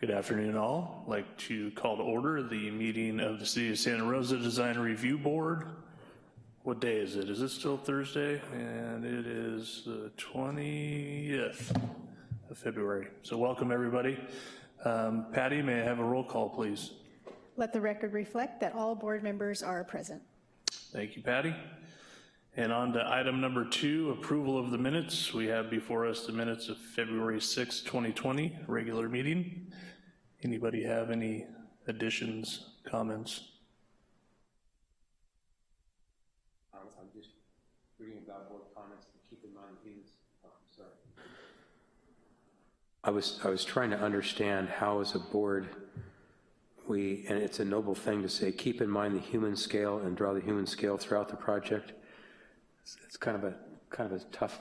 Good afternoon, all. I'd like to call to order the meeting of the City of Santa Rosa Design Review Board. What day is it? Is it still Thursday? And it is the 20th of February. So welcome, everybody. Um, Patty, may I have a roll call, please? Let the record reflect that all board members are present. Thank you, Patty. And on to item number two, approval of the minutes. We have before us the minutes of February 6, 2020, regular meeting. Anybody have any additions, comments? I'm I'm just reading about board comments to keep in mind these, oh, I'm sorry. I was, I was trying to understand how as a board, we, and it's a noble thing to say, keep in mind the human scale and draw the human scale throughout the project. It's, it's kind of a, kind of a tough,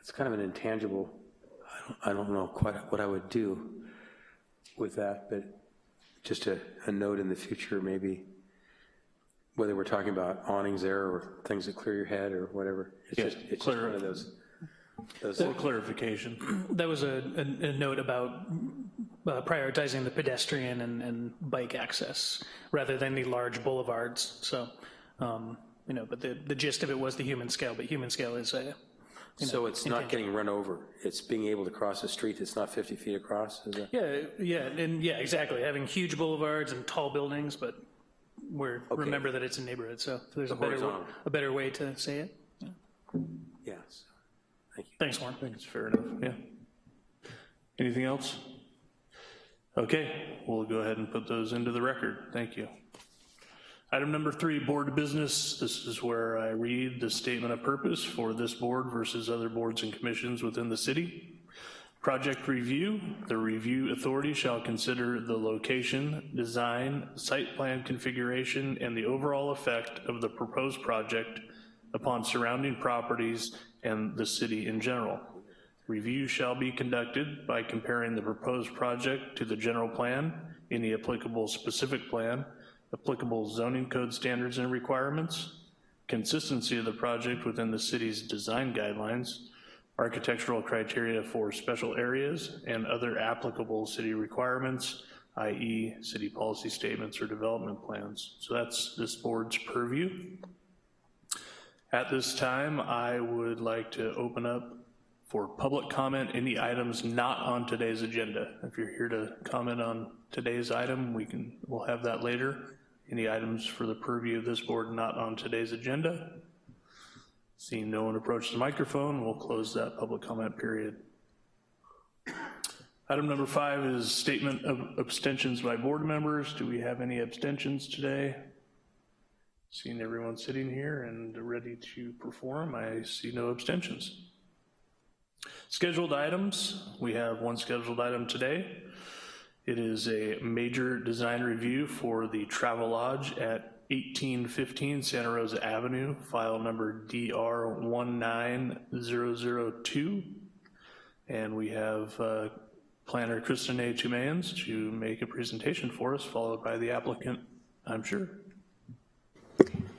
it's kind of an intangible, I don't, I don't know quite what I would do with that, but just a, a note in the future, maybe, whether we're talking about awnings there or things that clear your head or whatever. It's Yeah, just, it's just clear- one of those, those, For clarification. That was a, a, a note about uh, prioritizing the pedestrian and, and bike access rather than the large boulevards. So, um, you know, but the, the gist of it was the human scale, but human scale is a, so it's not getting run over, it's being able to cross a street that's not 50 feet across, is it? yeah, yeah, and yeah, exactly. Having huge boulevards and tall buildings, but we're, remember that it's a neighborhood, so there's a better, horizontal. a better way to say it. Yes. Thank you. Thanks, Warren. I think it's fair enough, yeah. Anything else? Okay, we'll go ahead and put those into the record. Thank you. Item number three, board business. This is where I read the statement of purpose for this board versus other boards and commissions within the city. Project review, the review authority shall consider the location, design, site plan configuration, and the overall effect of the proposed project upon surrounding properties and the city in general. Review shall be conducted by comparing the proposed project to the general plan, any applicable specific plan, applicable zoning code standards and requirements, consistency of the project within the city's design guidelines, architectural criteria for special areas, and other applicable city requirements, i.e. city policy statements or development plans. So that's this board's purview. At this time, I would like to open up for public comment, any items not on today's agenda. If you're here to comment on today's item, we can, we'll have that later. Any items for the purview of this board not on today's agenda? Seeing no one approach the microphone, we'll close that public comment period. Item number five is statement of abstentions by board members. Do we have any abstentions today? Seeing everyone sitting here and ready to perform, I see no abstentions. Scheduled items, we have one scheduled item today. It is a major design review for the Travelodge at 1815 Santa Rosa Avenue, file number DR19002. And we have uh, planner Kristinae Toomians to make a presentation for us, followed by the applicant, I'm sure.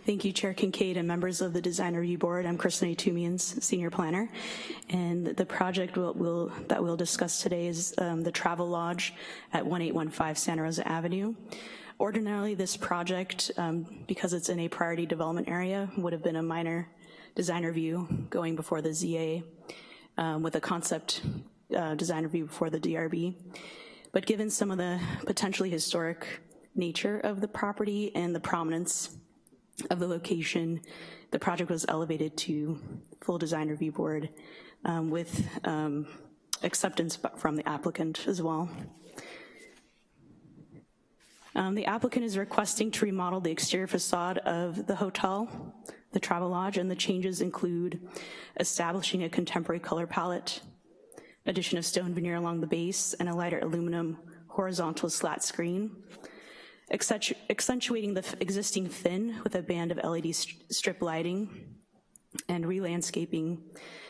Thank you, Chair Kincaid and members of the Design Review Board. I'm Kristinae Toomians, Senior Planner. And the project we'll, we'll, that we'll discuss today is um, the Travelodge at 1815 Santa Rosa Avenue. Ordinarily, this project, um, because it's in a priority development area, would have been a minor design review going before the ZA um, with a concept uh, design review before the DRB. But given some of the potentially historic nature of the property and the prominence of the location, the project was elevated to full design review board um, with um, acceptance from the applicant as well. Um, the applicant is requesting to remodel the exterior facade of the hotel, the Travelodge, and the changes include establishing a contemporary color palette, addition of stone veneer along the base, and a lighter aluminum horizontal slat screen, accentuating the existing fin with a band of LED st strip lighting, and re-landscaping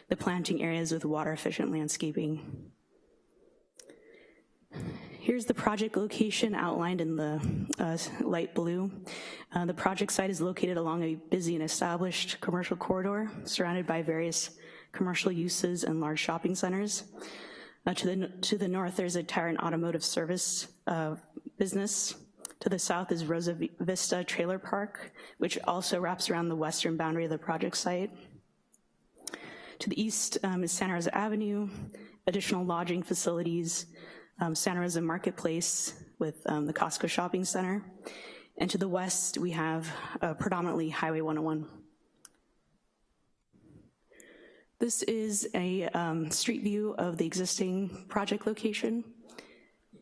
the planting areas with water-efficient landscaping. Here's the project location outlined in the uh, light blue. Uh, the project site is located along a busy and established commercial corridor surrounded by various commercial uses and large shopping centers. Uh, To the, to the north, there's a tire and automotive service uh, business. To the south is Rosa Vista Trailer Park, which also wraps around the western boundary of the project site. To the east um, is Santa Rosa Avenue, additional lodging facilities, um, Santa Rosa Marketplace with um, the Costco Shopping Center. And to the west, we have uh, predominantly Highway 101. This is a um, street view of the existing project location,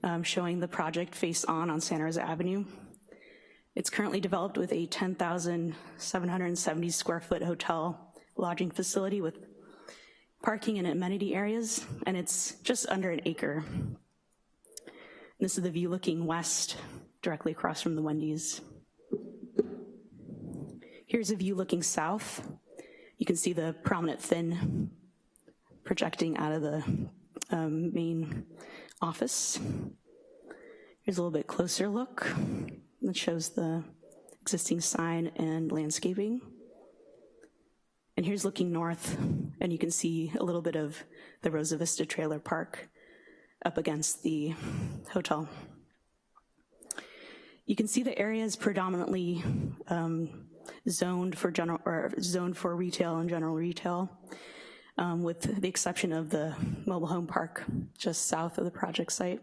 um, showing the project face on on Santa Rosa Avenue. It's currently developed with a 10,770 square foot hotel lodging facility with parking and amenity areas, and it's just under an acre. This is the view looking west, directly across from the Wendy's. Here's a view looking south. You can see the prominent fin projecting out of the um, main office. Here's a little bit closer look that shows the existing sign and landscaping. And here's looking north, and you can see a little bit of the Rosa Vista Trailer Park up against the hotel. You can see the area is predominantly um, zoned for general, or zoned for retail and general retail, um, with the exception of the mobile home park just south of the project site.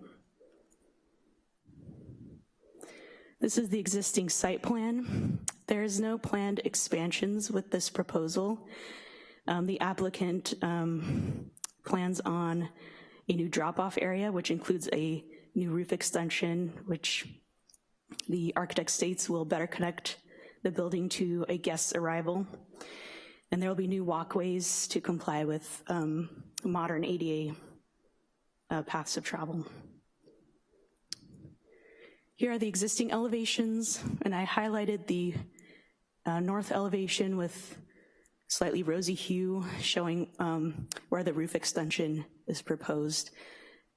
This is the existing site plan. There is no planned expansions with this proposal. Um, the applicant um, plans on a new drop-off area, which includes a new roof extension, which the architect states will better connect the building to a guest's arrival. And there will be new walkways to comply with um, modern ADA uh, paths of travel. Here are the existing elevations, and I highlighted the uh, north elevation with slightly rosy hue showing um, where the roof extension is proposed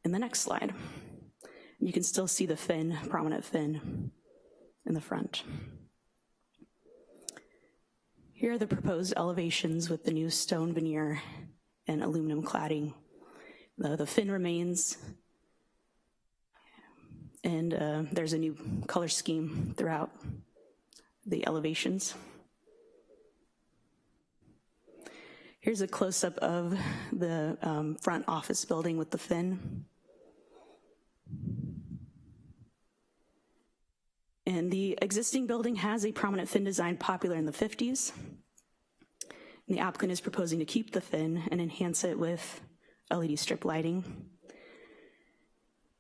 in the next slide. You can still see the fin, prominent fin in the front. Here are the proposed elevations with the new stone veneer and aluminum cladding. The, the fin remains, and uh, there's a new color scheme throughout the elevations. Here's a close-up of the um, front office building with the fin. And the existing building has a prominent fin design popular in the 50s. And the applicant is proposing to keep the fin and enhance it with LED strip lighting.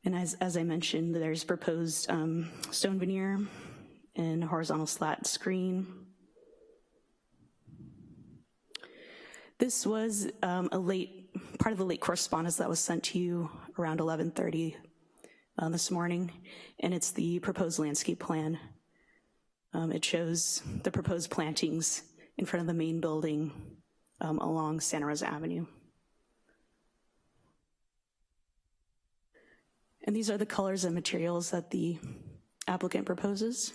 And as, as I mentioned, there's proposed um, stone veneer and horizontal slat screen. This was um, a late, part of the late correspondence that was sent to you around 1130 uh, this morning, and it's the proposed landscape plan. Um, it shows the proposed plantings in front of the main building um, along Santa Rosa Avenue. And these are the colors and materials that the applicant proposes.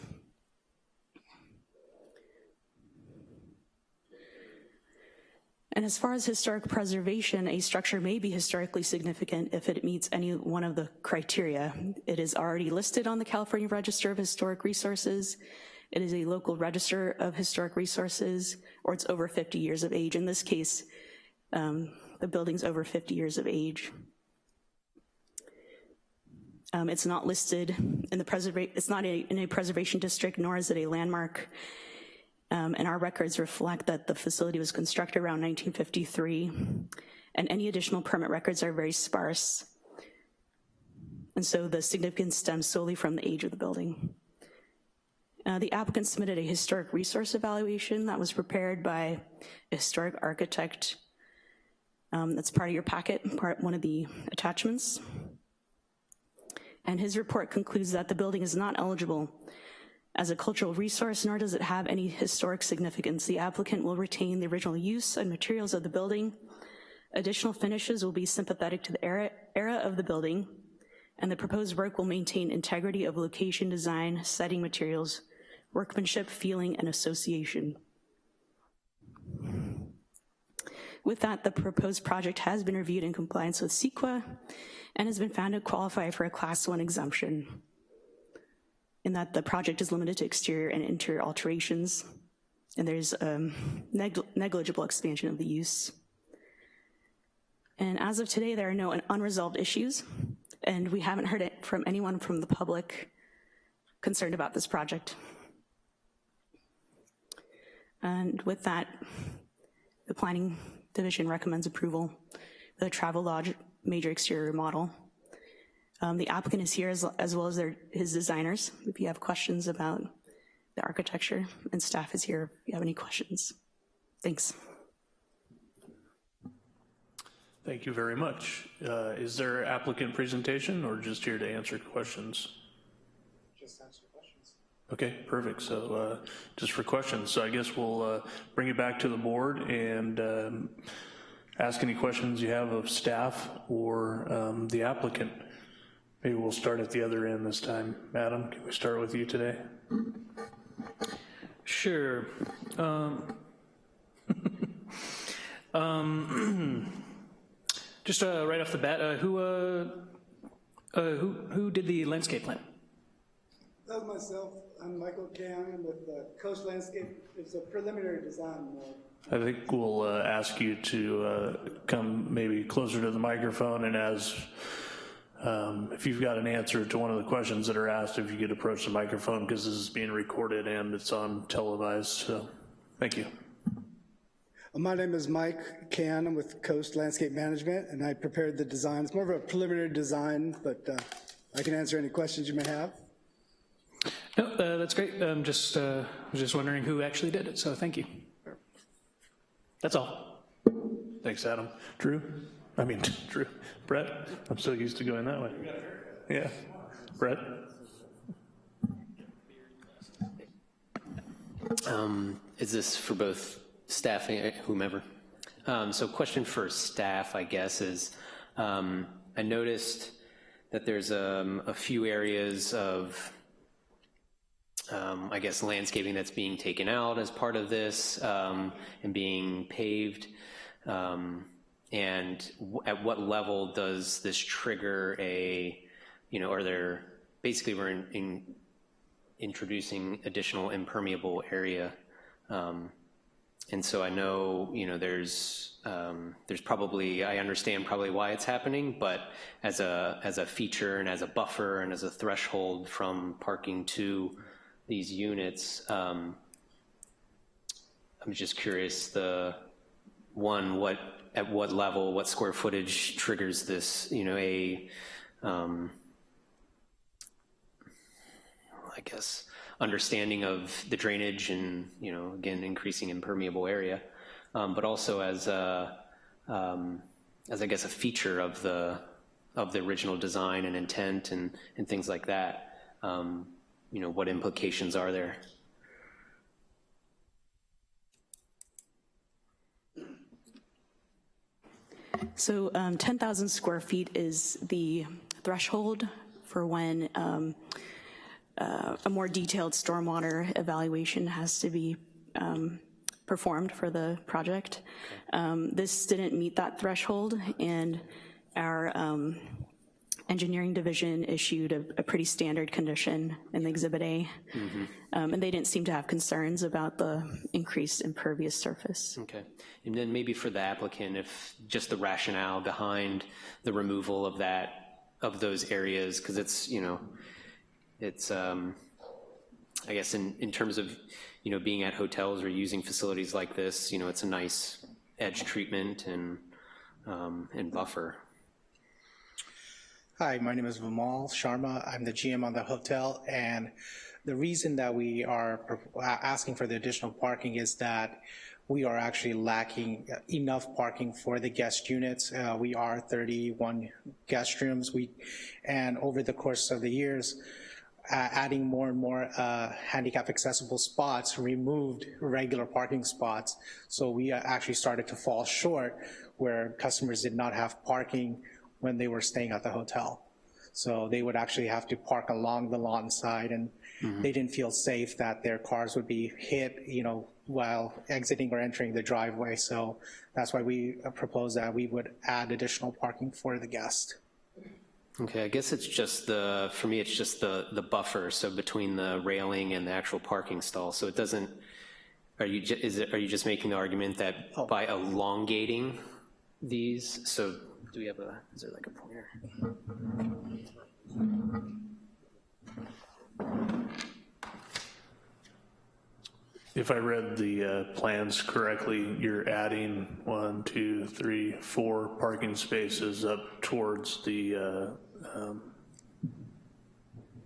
And as far as historic preservation, a structure may be historically significant if it meets any one of the criteria. It is already listed on the California Register of Historic Resources. It is a local register of historic resources, or it's over 50 years of age. In this case, um, the building's over 50 years of age. Um, it's not listed in the preservation, it's not a, in a preservation district, nor is it a landmark. Um, and our records reflect that the facility was constructed around 1953, and any additional permit records are very sparse. And so the significance stems solely from the age of the building. Uh, the applicant submitted a historic resource evaluation that was prepared by a historic architect. Um, that's part of your packet, part one of the attachments. And his report concludes that the building is not eligible as a cultural resource, nor does it have any historic significance. The applicant will retain the original use and materials of the building. Additional finishes will be sympathetic to the era, era of the building, and the proposed work will maintain integrity of location design, setting materials, workmanship, feeling, and association. With that, the proposed project has been reviewed in compliance with CEQA and has been found to qualify for a Class 1 exemption in that the project is limited to exterior and interior alterations, and there's um, neg- negligible expansion of the use. And as of today, there are no unresolved issues, and we haven't heard it from anyone from the public concerned about this project. And with that, the Planning Division recommends approval the Travelodge major exterior model. Um, The applicant is here as, as well as their, his designers, if you have questions about the architecture, and staff is here if you have any questions. Thanks. Thank you very much. Uh, Is there applicant presentation or just here to answer questions? Just answer questions. Okay, perfect. So uh, just for questions, so I guess we'll uh, bring it back to the board and um, ask any questions you have of staff or um, the applicant. Maybe we'll start at the other end this time. Madam, can we start with you today? Sure. Um, um, Just uh, right off the bat, uh, who, uh, uh, who, who did the landscape plan? That was myself. I'm Michael Cannon with uh, Coast Landscape. It's a preliminary design. I think we'll uh, ask you to uh, come maybe closer to the microphone and as, um, if you've got an answer to one of the questions that are asked, if you could approach the microphone because this is being recorded and it's on televised, so, thank you. Uh, My name is Mike Can. I'm with Coast Landscape Management, and I prepared the design. It's more of a preliminary design, but uh, I can answer any questions you may have. No, uh, that's great. Um, Just, uh, was just wondering who actually did it, so thank you. That's all. Thanks, Adam. Drew? I mean, Drew. Brett? I'm so used to going that way. Yeah. Brett? Um, Is this for both staff and whomever? Um, So question for staff, I guess, is um, I noticed that there's um, a few areas of, um, I guess, landscaping that's being taken out as part of this um, and being paved. Um, And at what level does this trigger a, you know, are there, basically, we're in- in introducing additional impermeable area. Um, And so I know, you know, there's, um, there's probably, I understand probably why it's happening, but as a, as a feature and as a buffer and as a threshold from parking to these units, um, I'm just curious, the, one, what, at what level, what square footage triggers this, you know, a, um, I guess, understanding of the drainage and, you know, again, increasing impermeable area, um, but also as a, um, as I guess a feature of the, of the original design and intent and, and things like that. Um, you know, what implications are there? So um, 10,000 square feet is the threshold for when um, uh, a more detailed stormwater evaluation has to be um, performed for the project. Um, This didn't meet that threshold, and our um, engineering division issued a a pretty standard condition in the Exhibit A. Um, And they didn't seem to have concerns about the increased impervious surface. Okay. And then maybe for the applicant, if just the rationale behind the removal of that, of those areas, because it's, you know, it's, um, I guess in, in terms of, you know, being at hotels or using facilities like this, you know, it's a nice edge treatment and, um, and buffer. Hi, my name is Vimal Sharma. I'm the GM on the hotel, and the reason that we are asking for the additional parking is that we are actually lacking enough parking for the guest units. Uh, We are 31 guest rooms. We, and over the course of the years, uh, adding more and more uh, handicap accessible spots removed regular parking spots. So we uh, actually started to fall short where customers did not have parking when they were staying at the hotel. So they would actually have to park along the lawn side and mm-hmm. they didn't feel safe that their cars would be hit, you know, while exiting or entering the driveway. So that's why we propose that we would add additional parking for the guest. Okay, I guess it's just the, for me, it's just the, the buffer, so between the railing and the actual parking stall, so it doesn't, are you, is it, are you just making the argument that oh. by elongating these, so, do we have a, is there like a pointer? If I read the uh, plans correctly, you're adding one, two, three, four parking spaces up towards the uh, um,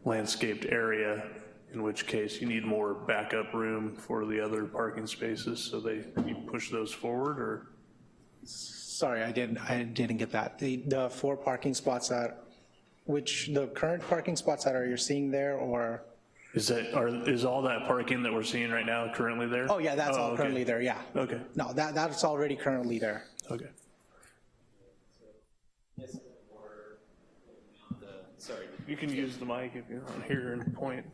landscaped area, in which case you need more backup room for the other parking spaces, so they, you push those forward, or? Sorry, I didn't, I didn't get that. The, the four parking spots that, which, the current parking spots that are you're seeing there, or? Is that, are, is all that parking that we're seeing right now currently there? Oh, yeah, that's oh, all okay. currently there, yeah. Okay, No, that, that's already currently there. okay. Sorry. You can use the mic if you want here and point.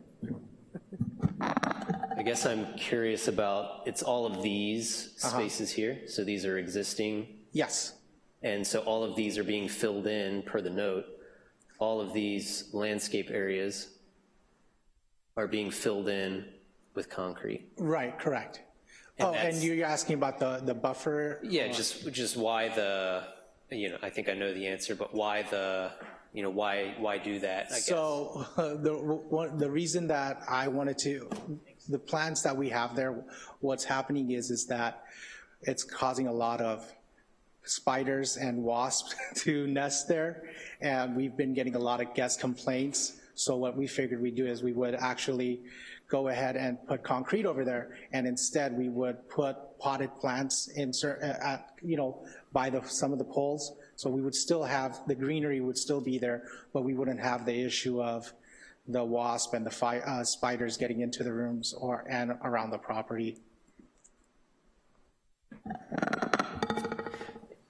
I guess I'm curious about, it's all of these uh-huh. spaces here, so these are existing, Yes, and so all of these are being filled in per the note. All of these landscape areas are being filled in with concrete. right, correct. Oh, and you're asking about the, the buffer? Yeah, just, just why the, you know, I think I know the answer, but why the, you know, why, why do that, I guess? So the, one, the reason that I wanted to, the plans that we have there, what's happening is, is that it's causing a lot of spiders and wasps to nest there, and we've been getting a lot of guest complaints. So what we figured we'd do is we would actually go ahead and put concrete over there, and instead we would put potted plants in, uh, at, you know, by the, some of the poles. So we would still have, the greenery would still be there, but we wouldn't have the issue of the wasp and the uh, spiders getting into the rooms or, and around the property.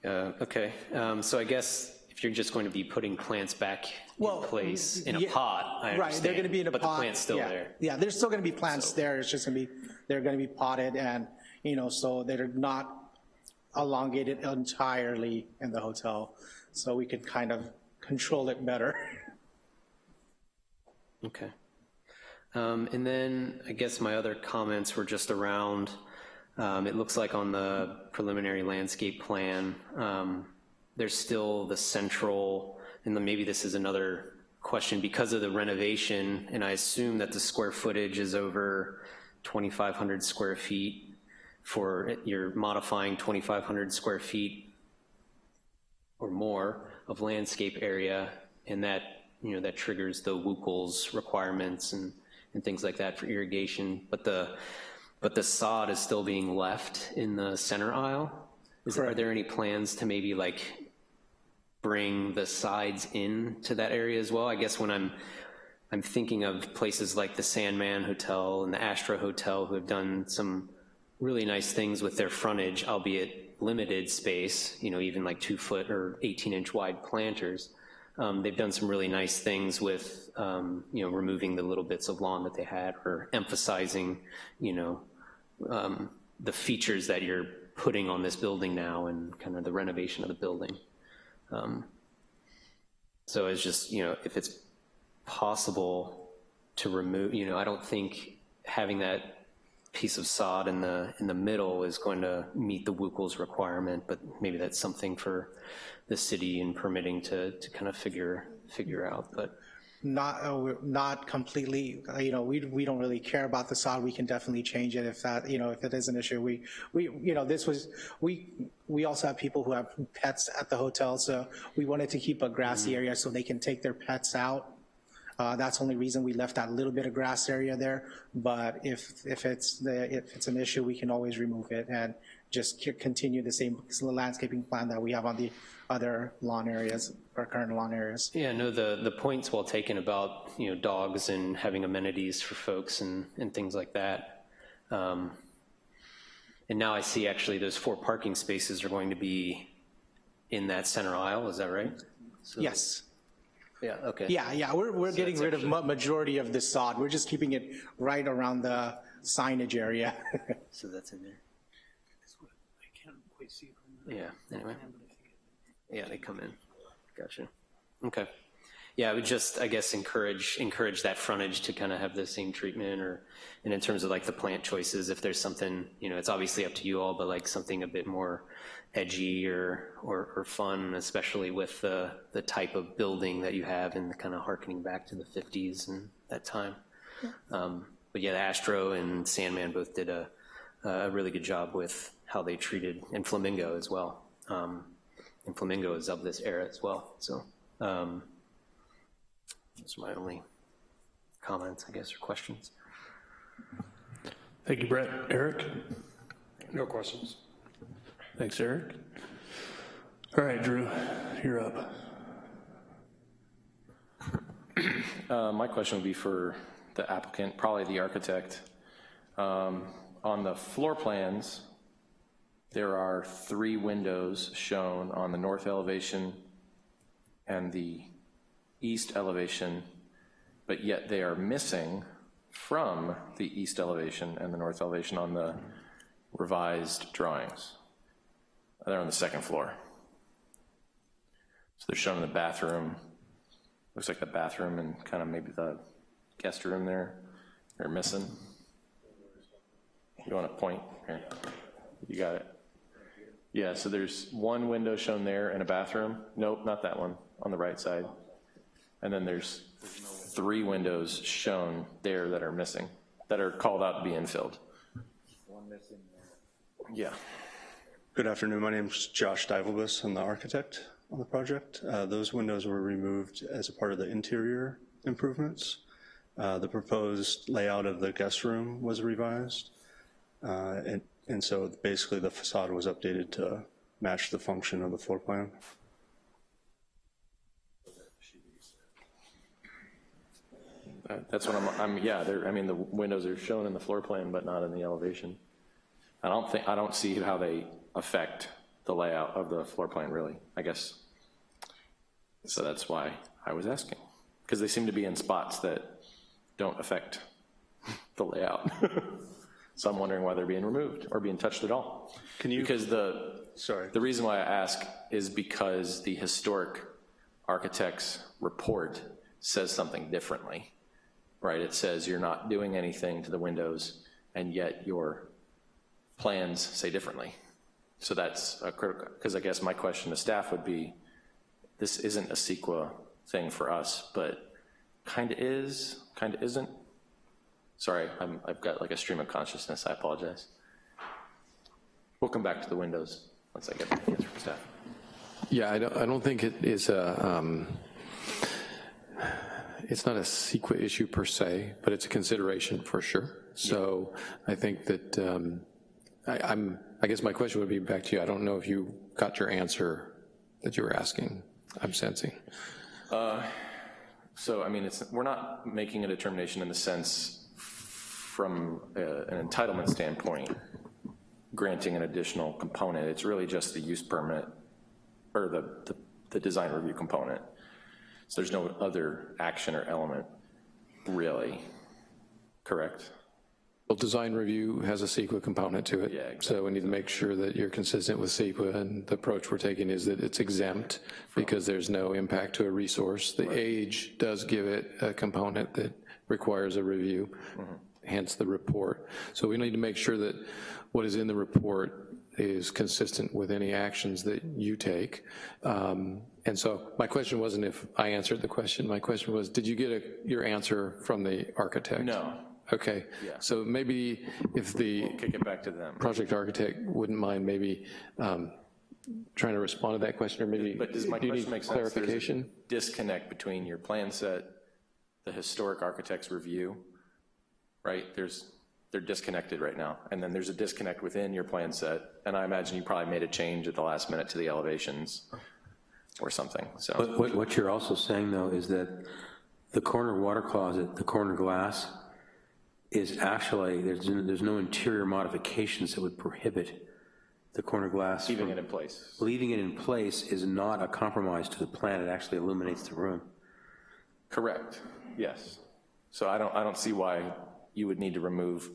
Uh, Okay, um, so I guess if you're just going to be putting plants back in place in a yeah, pot, I understand. Right, they're gonna be in a pot. But the plant's still yeah. there. Yeah, there's still gonna be plants there, it's just gonna be, they're gonna be potted and, you know, so they're not elongated entirely in the hotel, so we could kind of control it better. Okay. Um, And then I guess my other comments were just around, um, it looks like on the preliminary landscape plan, um, there's still the central, and then maybe this is another question, because of the renovation, and I assume that the square footage is over 2,500 square feet for, you're modifying 2,500 square feet or more of landscape area, and that, you know, that triggers the WUCOLS requirements and, and things like that for irrigation, but the, but the sod is still being left in the center aisle? Is, there, are there any plans to maybe like bring the sides in to that area as well? I guess when I'm, I'm thinking of places like the Sandman Hotel and the Astro Hotel who have done some really nice things with their frontage, albeit limited space, you know, even like two foot or 18 inch wide planters. Um, they've done some really nice things with, um, you know, removing the little bits of lawn that they had or emphasizing, you know, um, the features that you're putting on this building now and kind of the renovation of the building. Um, So it's just, you know, if it's possible to remove, you know, I don't think having that piece of sod in the, in the middle is going to meet the WUCOLS requirement, but maybe that's something for the city and permitting to, to kind of figure, figure out, but. Not, uh, not completely, uh, you know, we, we don't really care about the sod, we can definitely change it if that, you know, if it is an issue. We, we, you know, this was, we, we also have people who have pets at the hotel, so we wanted to keep a grassy area so they can take their pets out. Uh, That's the only reason we left that little bit of grass area there, but if, if it's, the if it's an issue, we can always remove it and just continue the same landscaping plan that we have on the other lawn areas, our current lawn areas. Yeah, no, the, the point's well taken about, you know, dogs and having amenities for folks and, and things like that. Um, And now I see actually those four parking spaces are going to be in that center aisle, is that right? So- Yes. Yeah, okay. Yeah, yeah, we're, we're getting it's rid of ma- majority of the sod. We're just keeping it right around the signage area. So that's in there. Yeah, anyway. Yeah, they come in. Gotcha. Okay. Yeah, I would just, I guess, encourage, encourage that frontage to kind of have the same treatment or, and in terms of like the plant choices, if there's something, you know, it's obviously up to you all, but like something a bit more edgy or, or, or fun, especially with the, the type of building that you have and kind of harkening back to the 50s and that time. Um, But yeah, Astro and Sandman both did a, a really good job with how they treated, and Flamingo as well. Um, And Flamingo is of this era as well, so. um, Those are my only comments, I guess, or questions. Thank you, Brett. Eric? No questions. Thanks, Eric. All right, Drew, you're up. Uh, My question would be for the applicant, probably the architect. Um, On the floor plans, there are three windows shown on the north elevation and the east elevation, but yet they are missing from the east elevation and the north elevation on the revised drawings. They're on the second floor. So they're shown in the bathroom, looks like the bathroom and kind of maybe the guest room there, they're missing. You want to point? Here, you got it. Yeah, so there's one window shown there and a bathroom. Nope, not that one, on the right side. And then there's three windows shown there that are missing, that are called out to be infilled. One missing. Yeah. Good afternoon. My name is Josh Divelbus. I'm the architect on the project. Uh, Those windows were removed as a part of the interior improvements. Uh, The proposed layout of the guest room was revised. Uh, And and so basically the facade was updated to match the function of the floor plan. Uh, That's what I'm, I'm, yeah, I mean, the windows are shown in the floor plan, but not in the elevation. I don't think, I don't see how they affect the layout of the floor plan, really, I guess. So that's why I was asking, because they seem to be in spots that don't affect the layout. So I'm wondering why they're being removed or being touched at all. Can you- Because the, Sorry. the reason why I ask is because the historic architect's report says something differently, right? It says you're not doing anything to the windows, and yet your plans say differently. So that's a critical, because I guess my question to staff would be, this isn't a CEQA thing for us, but kind of is, kind of isn't. Sorry, I'm, I've got like a stream of consciousness, I apologize. We'll come back to the windows once I get the answer from staff. Yeah, I don't, I don't think it is a, um, it's not a CEQA issue per se, but it's a consideration for sure. So I think that, um, I, I'm, I guess my question would be back to you. I don't know if you got your answer that you were asking, I'm sensing. So, I mean, it's, we're not making a determination in the sense from uh, an entitlement standpoint, granting an additional component. It's really just the use permit, or the, the, the design review component. So there's no other action or element, really, correct? Well, design review has a CEQA component to it. Yeah, So we need to make sure that you're consistent with CEQA, and the approach we're taking is that it's exempt because there's no impact to a resource. The age does give it a component that requires a review, hence the report. So we need to make sure that what is in the report is consistent with any actions that you take. Um, And so my question wasn't if I answered the question, my question was, did you get a- your answer from the architect? No, Okay, so maybe if the kick it back to them. project architect wouldn't mind maybe um, trying to respond to that question, or maybe, But does my do question need make sense? A clarification? Disconnect between your plan set, the historic architect's review, right? There's, they're disconnected right now. And then there's a disconnect within your plan set, and I imagine you probably made a change at the last minute to the elevations or something, so. Uh, What, what you're also saying, though, is that the corner water closet, the corner glass, is actually, there's, there's no interior modifications that would prohibit the corner glass. Leaving from- it in place. Leaving it in place is not a compromise to the plan, it actually illuminates the room. Correct, yes. So I don't, I don't see why you would need to remove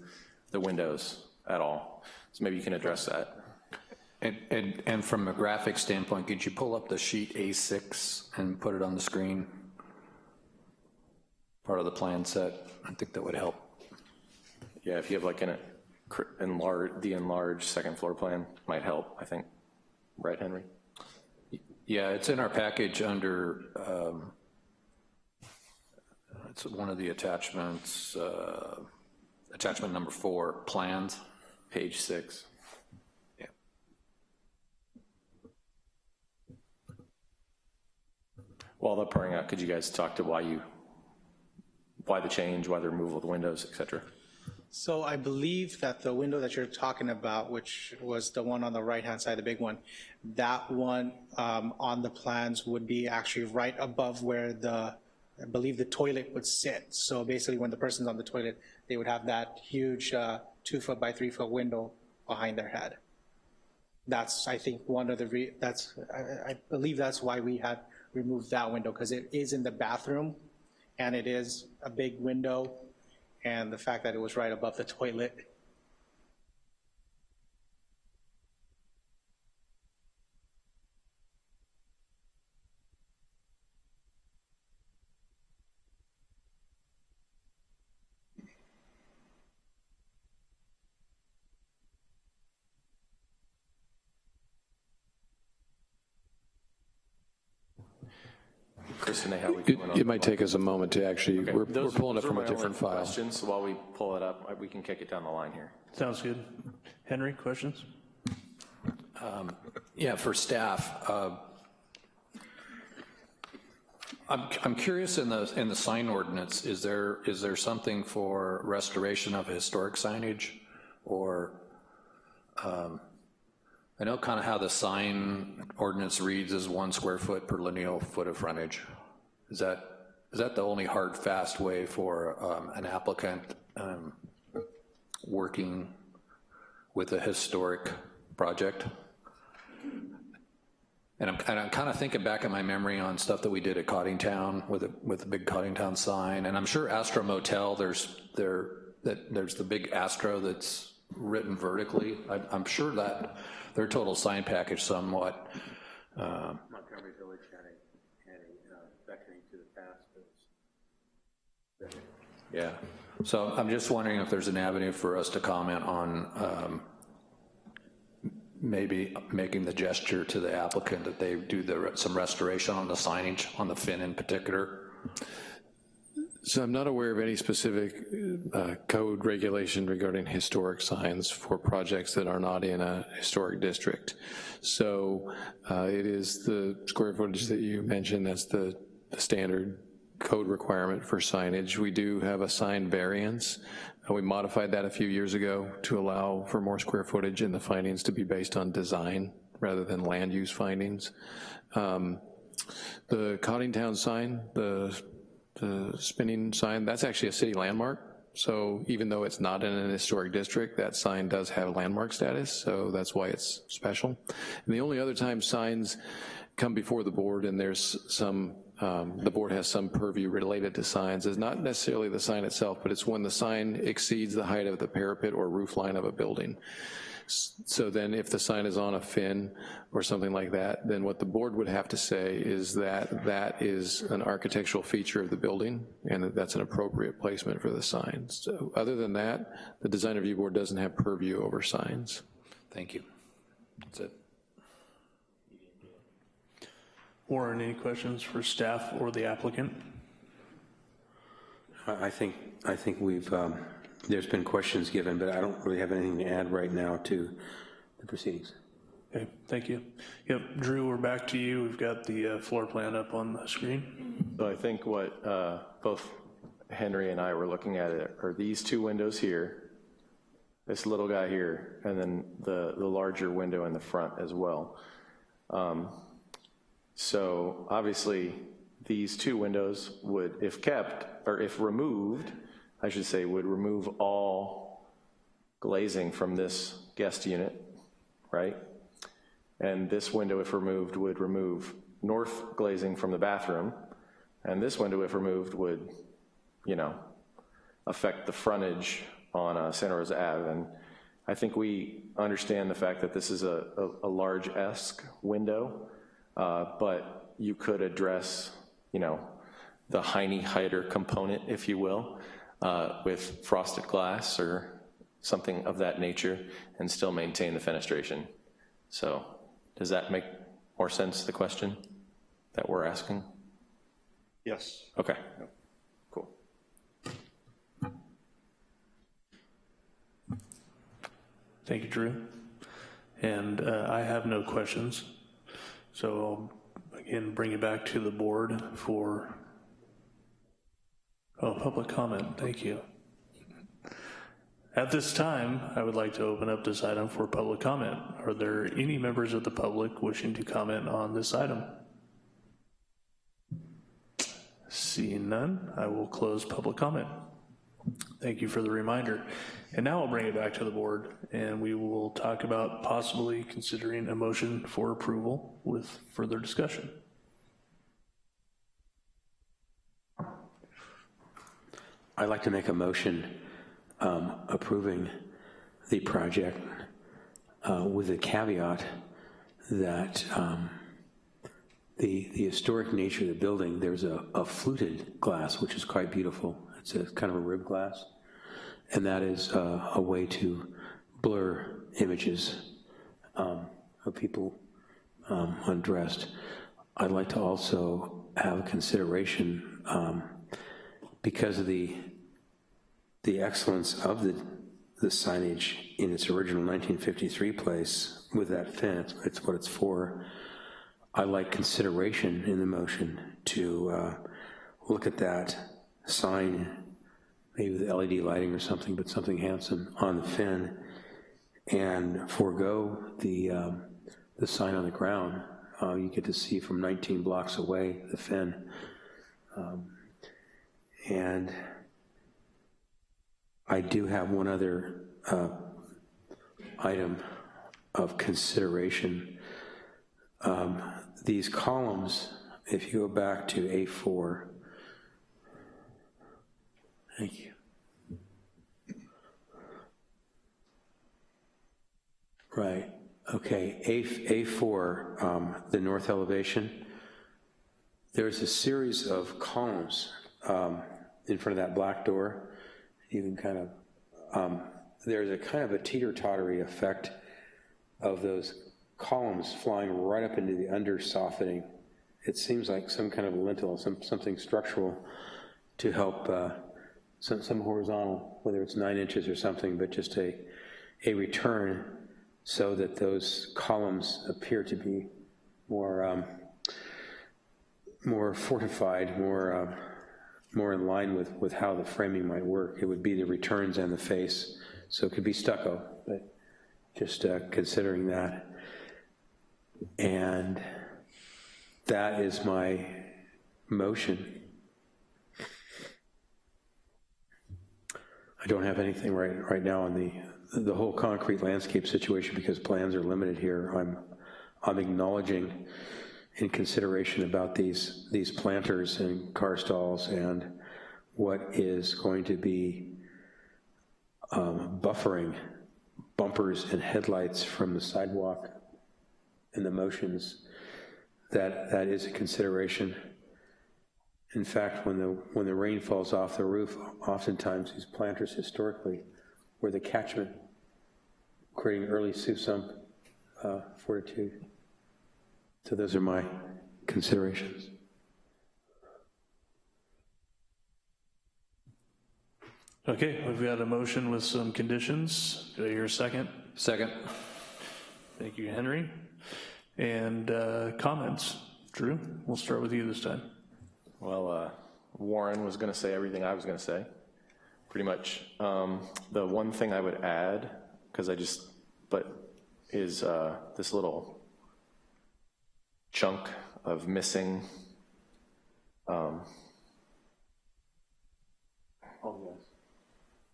the windows at all. So maybe you can address that. And, and, and from a graphic standpoint, could you pull up the sheet A6 and put it on the screen? Part of the plan set, I think that would help. Yeah, if you have like an enlarge, the enlarged second floor plan might help, I think. Right, Henry? Yeah, it's in our package under, um, it's one of the attachments, uh, attachment number four, plans. Page six. Yeah. While they're pouring out, could you guys talk to why you, why the change, why the removal of the windows, et cetera? So I believe that the window that you're talking about, which was the one on the right-hand side, the big one, that one um, on the plans would be actually right above where the, I believe the toilet would sit. So basically when the person's on the toilet, they would have that huge uh, two foot by three foot window behind their head. That's, I think, one of the, that's, I, I believe that's why we had removed that window, because it is in the bathroom, and it is a big window, and the fact that it was right above the toilet. Chris and how we It on it might take us a moment to actually, Okay, we're we're pulling it from a different file. Questions, so while we pull it up, we can kick it down the line here. Sounds good. Henry, questions? Yeah, for staff, uh, I'm, I'm curious in the, in the sign ordinance, is there, is there something for restoration of historic signage? Or, um, I know kind of how the sign ordinance reads is one square foot per lineal foot of frontage. Is that, is that the only hard, fast way for um, an applicant um, working with a historic project? And I'm, and I'm kind of thinking back in my memory on stuff that we did at Coddingtown with a, with the big Coddingtown sign, and I'm sure Astro Motel, there's, there, that, there's the big Astro that's written vertically. I, I'm sure that their total sign package somewhat, um, Montgomery Village had a, had a uh, beckoning to the past, yeah. So I'm just wondering if there's an avenue for us to comment on um, maybe making the gesture to the applicant that they do the, some restoration on the signage, on the fin in particular. So I'm not aware of any specific uh, code regulation regarding historic signs for projects that are not in a historic district. So uh, it is the square footage that you mentioned, that's the the standard code requirement for signage. We do have a sign variance. Uh, We modified that a few years ago to allow for more square footage and the findings to be based on design rather than land use findings. Um, The Coddingtown sign, the the spinning sign, that's actually a city landmark. So even though it's not in an historic district, that sign does have landmark status, so that's why it's special. And the only other time signs come before the board and there's some, um, the board has some purview related to signs is not necessarily the sign itself, but it's when the sign exceeds the height of the parapet or roof line of a building. So then if the sign is on a fin or something like that, then what the board would have to say is that that is an architectural feature of the building and that that's an appropriate placement for the sign. So other than that, the design review board doesn't have purview over signs. Thank you. That's it. Warren, any questions for staff or the applicant? I I think, I think we've, um, there's been questions given, but I don't really have anything to add right now to the proceedings. Okay, thank you. Yep, Drew, we're back to you. We've got the uh, floor plan up on the screen. So I think what uh, both Henry and I were looking at it are these two windows here, this little guy here, and then the, the larger window in the front as well. Um, So obviously, these two windows would, if kept, or if removed, I should say, would remove all glazing from this guest unit, right? And this window, if removed, would remove north glazing from the bathroom, and this window, if removed, would, you know, affect the frontage on uh, Santa Rosa Ave, and I think we understand the fact that this is a, a, a large-esque window, uh, but you could address, you know, the Heine Heider component, if you will, uh, with frosted glass or something of that nature, and still maintain the fenestration. So, does that make more sense, the question that we're asking? Yes. Okay, cool. Thank you, Drew. And uh, I have no questions. So I'll again bring it back to the board for, oh, public comment, thank you. At this time, I would like to open up this item for public comment. Are there any members of the public wishing to comment on this item? Seeing none, I will close public comment. Thank you for the reminder. And now I'll bring it back to the board, and we will talk about possibly considering a motion for approval with further discussion. I'd like to make a motion um, approving the project uh, with the caveat that um, the, the historic nature of the building, there's a, a fluted glass, which is quite beautiful. It's a kind of a rib glass, and that is uh, a way to blur images um, of people um, undressed. I'd like to also have consideration um, because of the the excellence of the the signage in its original 1953 place with that fin. It's, it's what it's for. I like consideration in the motion to uh, look at that sign, maybe with LED lighting or something, but something handsome on the fin, and forego the, um, the sign on the ground. Uh, you get to see from 19 blocks away the fin. Um, and I do have one other uh, item of consideration. Um, these columns, if you go back to A4, Thank you. Right, okay, A, A4, um, the north elevation, there's a series of columns um, in front of that black door. You can kind of, um, there's a kind of a teeter-tottery effect of those columns flying right up into the under softening. It seems like some kind of lintel, some, something structural to help uh, some, some horizontal, whether it's nine inches or something, but just a, a return so that those columns appear to be more, um, more fortified, more, uh, more in line with, with how the framing might work. It would be the returns and the face. So it could be stucco, but just uh, considering that. And that is my motion. I don't have anything right, right now on the, the whole concrete landscape situation because plans are limited here. I'm, I'm acknowledging in consideration about these, these planters and car stalls and what is going to be um, buffering bumpers and headlights from the sidewalk and the motions, that, that is a consideration. In fact, when the, when the rain falls off the roof, oftentimes these planters historically were the catchment, creating early soup sump uh, fortitude. So those are my considerations. Okay, we've got a motion with some conditions. Do I hear a second? Second. Thank you, Henry. And uh, comments? Drew, we'll start with you this time. Well, uh, Warren was going to say everything I was going to say, pretty much. Um, the one thing I would add, because I just, but is uh, this little chunk of missing. Um, oh yes.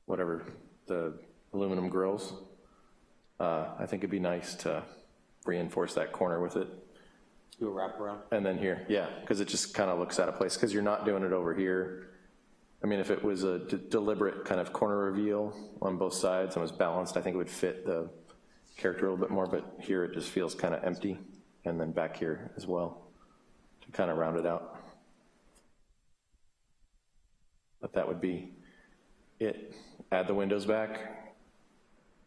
Whatever the aluminum grills. Uh, I think it'd be nice to reinforce that corner with it. Do a wraparound? And then here, yeah, because it just kind of looks out of place, because you're not doing it over here. I mean, if it was a deliberate kind of corner reveal on both sides and was balanced, I think it would fit the character a little bit more, but here it just feels kind of empty, and then back here as well, to kind of round it out. But that would be it. Add the windows back,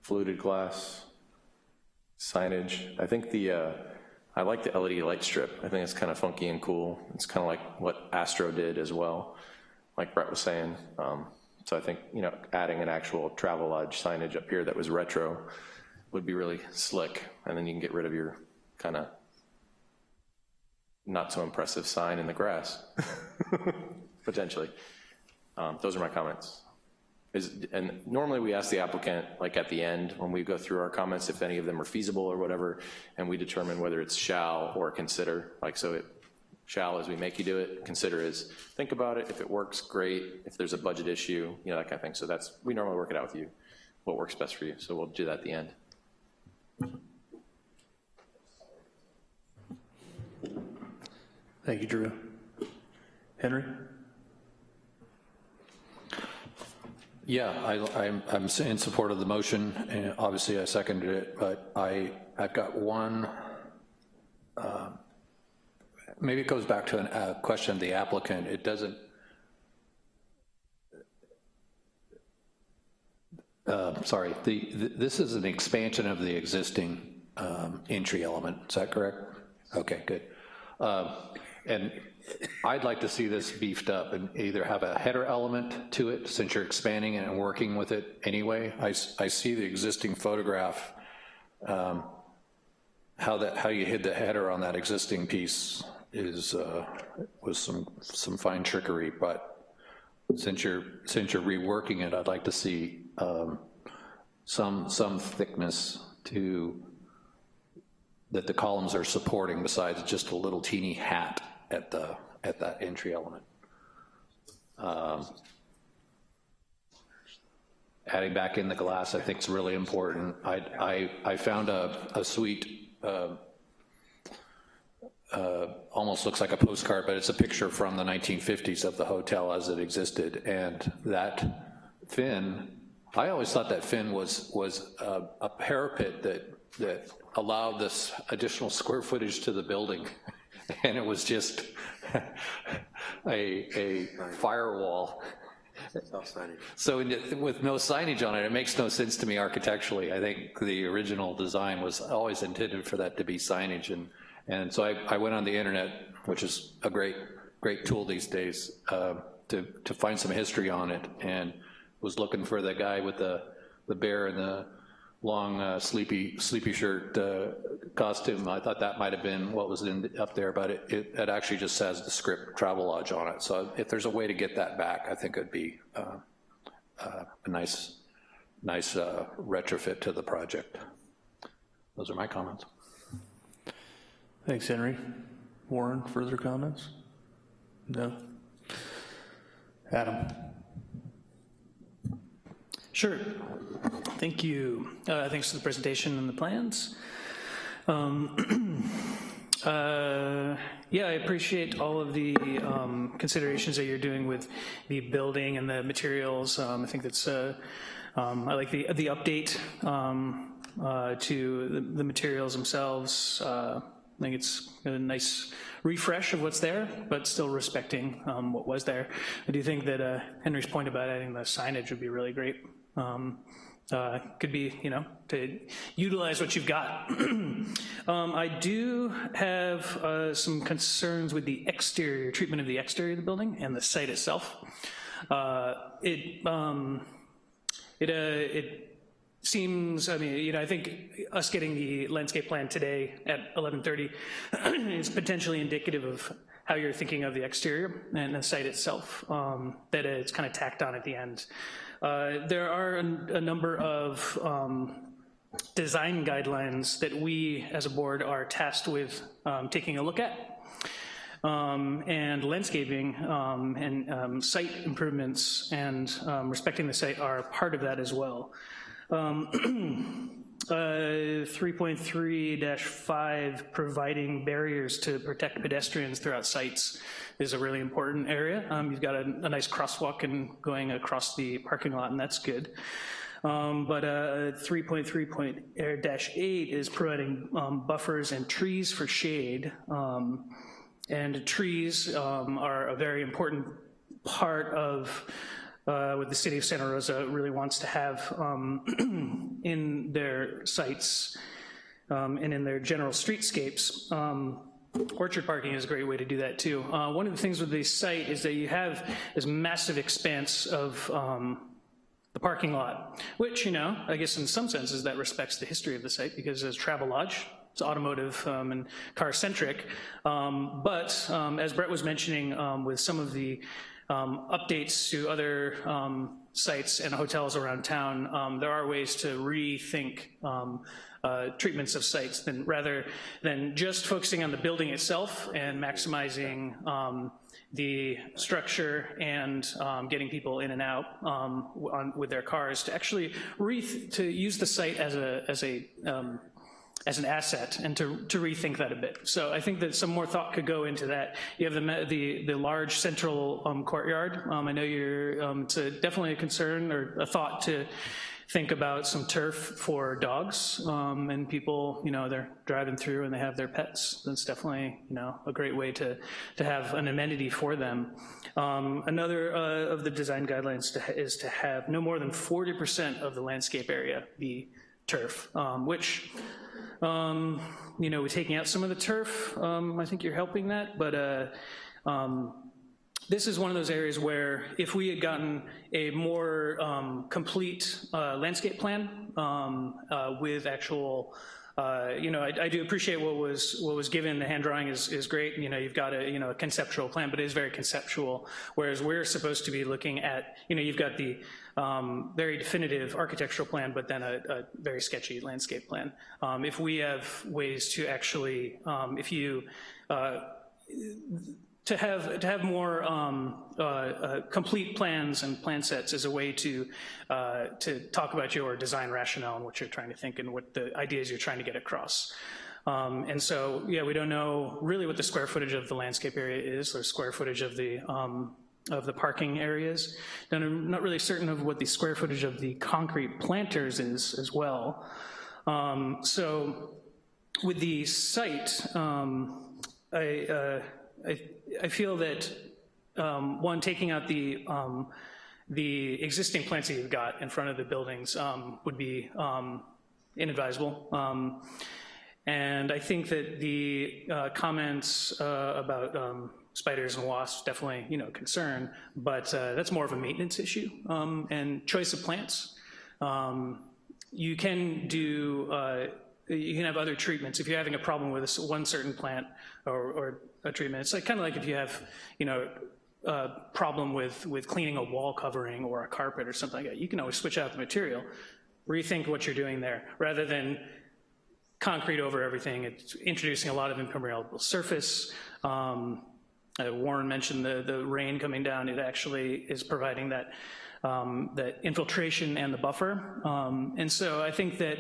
fluted glass, signage. I think the, uh, I like the LED light strip. I think it's kind of funky and cool. It's kind of like what Astro did as well, like Brett was saying. Um, So I think, you know, adding an actual Travelodge signage up here that was retro would be really slick, and then you can get rid of your kind of not so impressive sign in the grass, potentially. Um, Those are my comments. Is, and normally we ask the applicant, like at the end, when we go through our comments, if any of them are feasible or whatever, and we determine whether it's shall or consider, like so it, shall is we make you do it, consider is think about it, if it works, great, if there's a budget issue, you know, that kind of thing. So that's, we normally work it out with you, what works best for you, so we'll do that at the end. Thank you, Drew. Henry? Yeah, I, I'm, I'm in support of the motion, and obviously I seconded it, but I, I've got one, uh, maybe it goes back to a uh, question of the applicant. It doesn't, uh, sorry, the, th- this is an expansion of the existing um, entry element, is that correct? Okay, good. And I'd like to see this beefed up and either have a header element to it, since you're expanding it and working with it anyway. I see the existing photograph, um, how that, how you hid the header on that existing piece is, uh, was some, some fine trickery, but since you're, since you're reworking it, I'd like to see um, some, some thickness to, that the columns are supporting besides just a little teeny hat at the, at that entry element. Um, Adding back in the glass, I think is really important. I, I, I found a, a sweet, uh, uh, almost looks like a postcard, but it's a picture from the 1950s of the hotel as it existed, and that fin, I always thought that fin was, was a, a parapet that, that allowed this additional square footage to the building, and it was just a, a firewall. So in- with no signage on it, it makes no sense to me architecturally. I think the original design was always intended for that to be signage, and, and so I, I went on the internet, which is a great, great tool these days, uh, to, to find some history on it, and was looking for the guy with the, the bear and the long uh, sleepy, sleepy shirt uh, costume. I thought that might have been what was in, up there, but it, it, it actually just says the script Travelodge on it. So if there's a way to get that back, I think it'd be uh, uh, a nice, nice uh, retrofit to the project. Those are my comments. Thanks, Henry. Warren, further comments? No? Adam? Sure. Thank you. Uh, Thanks for the presentation and the plans. Um, uh, Yeah, I appreciate all of the um, considerations that you're doing with the building and the materials. Um, I think that's, uh, um, I like the, the update um, uh, to the- the materials themselves. Uh, I think it's a nice refresh of what's there, but still respecting um, what was there. I do think that uh, Henry's point about adding the signage would be really great. Um, uh, Could be, you know, to utilize what you've got. Um, I do have uh, some concerns with the exterior, treatment of the exterior of the building and the site itself. Uh, It, um, it, uh, it seems, I mean, you know, I think us getting the landscape plan today at 11:30 is potentially indicative of how you're thinking of the exterior and the site itself, um, that it's kind of tacked on at the end. Uh, There are a a number of um, design guidelines that we, as a board, are tasked with um, taking a look at. Um, and landscaping um, and um, site improvements and um, respecting the site are part of that as well. Um, uh, 3.3-5, providing barriers to protect pedestrians throughout sites is a really important area. Um, You've got a, a nice crosswalk and going across the parking lot, and that's good. Um, But uh, 3.3.8 is providing um, buffers and trees for shade. Um, And trees um, are a very important part of uh, what the city of Santa Rosa really wants to have um, in their sites um, and in their general streetscapes. Orchard parking is a great way to do that too. Uh, One of the things with this site is that you have this massive expanse of um, the parking lot, which, you know, I guess in some senses that respects the history of the site because it's Travelodge, it's automotive um, and car-centric. Um, But um, as Brett was mentioning, um, with some of the um, updates to other sites and hotels around town, um, there are ways to rethink um, uh, treatments of sites than rather than just focusing on the building itself and maximizing um, the structure and um, getting people in and out um, on, with their cars to actually re to use the site as a as a um, as an asset and to, to rethink that a bit. So I think that some more thought could go into that. You have the, the, the large central um, courtyard. Um, I know you're, um, it's a, definitely a concern or a thought to think about some turf for dogs um, and people, you know, they're driving through and they have their pets. That's definitely, you know, a great way to, to have an amenity for them. Um, another uh, of the design guidelines to, is to have no more than 40% of the landscape area be turf, um, which um, you know, taking out some of the turf, um, I think you're helping that, but uh, um, this is one of those areas where if we had gotten a more um, complete uh, landscape plan um, uh, with actual, uh, you know, I, I do appreciate what was what was given. The hand drawing is is great. You know, you've got a you know a conceptual plan, but it is very conceptual. Whereas we're supposed to be looking at, you know, you've got the um, very definitive architectural plan, but then a, a very sketchy landscape plan. Um, if we have ways to actually, um, if you uh, to have to have more um, uh, uh, complete plans and plan sets is a way to uh, to talk about your design rationale and what you're trying to think and what the ideas you're trying to get across. Um, and so, yeah, we don't know really what the square footage of the landscape area is, or square footage of the um, of the parking areas. And I'm not really certain of what the square footage of the concrete planters is as well. Um, so, with the site, um, I, uh, I, I feel that, um, one, taking out the, um, the existing plants that you've got in front of the buildings um, would be um, inadvisable. And I think that the uh, comments uh, about spiders and wasps, definitely, you know, concern, but uh, that's more of a maintenance issue. Um, And choice of plants. Um, You can do, uh, you can have other treatments. If you're having a problem with one certain plant or, or a treatment, it's like, kind of like if you have, you know, a problem with, with cleaning a wall covering or a carpet or something like that, you can always switch out the material, rethink what you're doing there, rather than concrete over everything. It's introducing a lot of impermeable surface. Um, uh, Warren mentioned the, the rain coming down. It actually is providing that, um, that infiltration and the buffer. Um, and so I think that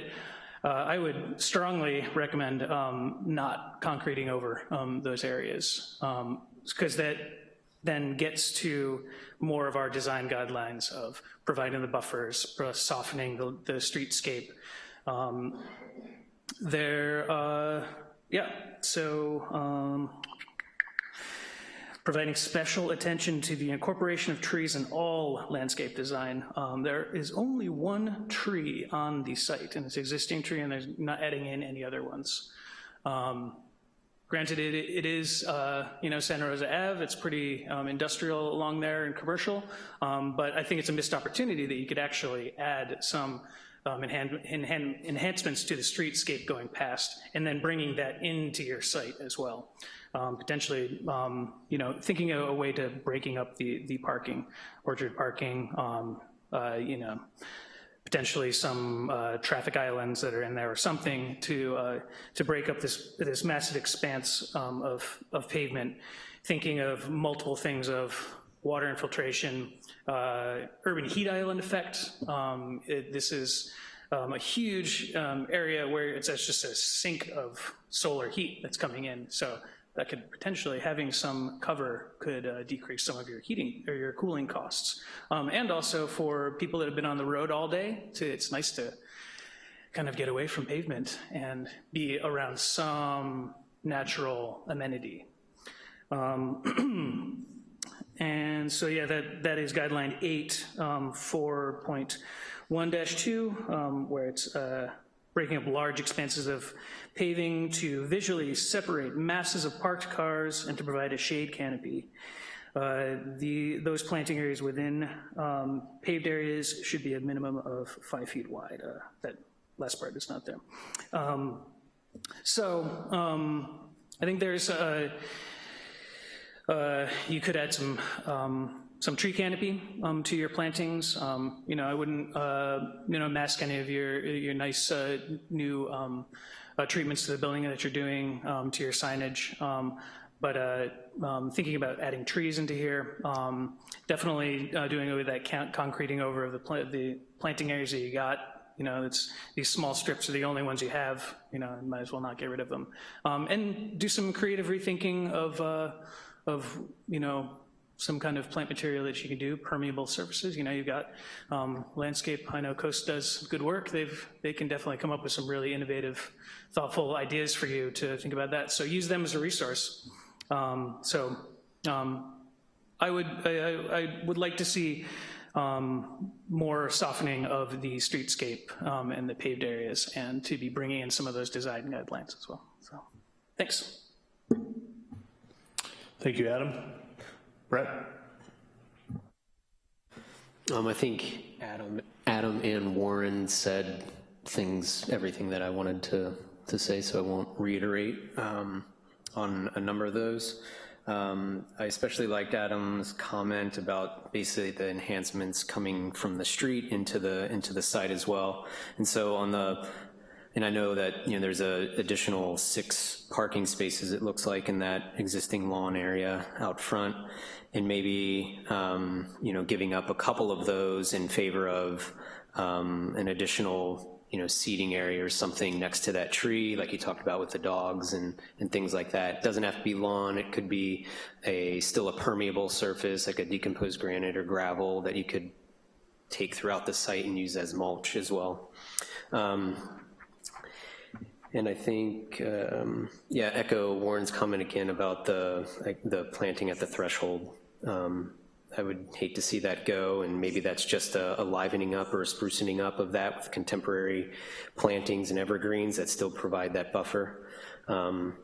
uh, I would strongly recommend um, not concreting over um, those areas because that then gets to more of our design guidelines of providing the buffers, uh, softening the, the streetscape. Um, there, uh, yeah, so um, providing special attention to the incorporation of trees in all landscape design. Um, there is only one tree on the site, and it's existing tree, and they're not adding in any other ones. Um, Granted, it, it is, uh, you know, Santa Rosa Ave, it's pretty um, industrial along there and commercial, um, but I think it's a missed opportunity that you could actually add some um, enhan enhan enhancements to the streetscape going past, and then bringing that into your site as well. Um, potentially, um, you know, thinking of a way to breaking up the, the parking, orchard parking, um, uh, you know, potentially some uh, traffic islands that are in there or something to, uh, to break up this, this massive expanse um, of, of pavement, thinking of multiple things of water infiltration, uh, urban heat island effect. Um, it, this is um, a huge um, area where it's it's just a sink of solar heat that's coming in. So that could potentially, having some cover could uh, decrease some of your heating or your cooling costs. Um, and also for people that have been on the road all day, to, it's nice to kind of get away from pavement and be around some natural amenity. Um, and so, yeah, that, that is guideline eight, um, 4.1-2, um, where it's uh, breaking up large expanses of paving to visually separate masses of parked cars and to provide a shade canopy. Uh, the, those planting areas within um, paved areas should be a minimum of five feet wide. Uh, that last part is not there. Um, so um, I think there's a, uh, you could add some um, some tree canopy um, to your plantings. Um, you know, I wouldn't uh, you know mask any of your your nice uh, new um, uh, treatments to the building that you're doing um, to your signage. Um, but uh, um, thinking about adding trees into here, um, definitely uh, doing away that con concreting over of the, pla the planting areas that you got. You know, it's these small strips are the only ones you have. You know, and might as well not get rid of them. Um, and do some creative rethinking of, uh, of you know, some kind of plant material that you can do, permeable surfaces. You know, you've got um, landscape, I know Coast does good work. They've, they can definitely come up with some really innovative, thoughtful ideas for you to think about that. So use them as a resource. Um, so um, I would I, I, would like to see um, more softening of the streetscape um, and the paved areas, and to be bringing in some of those design guidelines as well. So, thanks. Thank you, Adam. Brett. Um, I think Adam, Adam and Warren said things, everything that I wanted to to say, so I won't reiterate. Um, on a number of those. Um, I especially liked Adam's comment about basically the enhancements coming from the street into the into the site as well. And so on the, and I know that you know there's a additional six parking spaces it looks like in that existing lawn area out front, and maybe um, you know giving up a couple of those in favor of um, an additional you know, seating area or something next to that tree, like you talked about with the dogs and, and things like that. It doesn't have to be lawn, it could be a still a permeable surface, like a decomposed granite or gravel that you could take throughout the site and use as mulch as well. Um, and I think, um, yeah, echo Warren's comment again about the, like, the planting at the threshold. Um, I would hate to see that go, and maybe that's just a, a livening up or a sprucing up of that with contemporary plantings and evergreens that still provide that buffer. Um,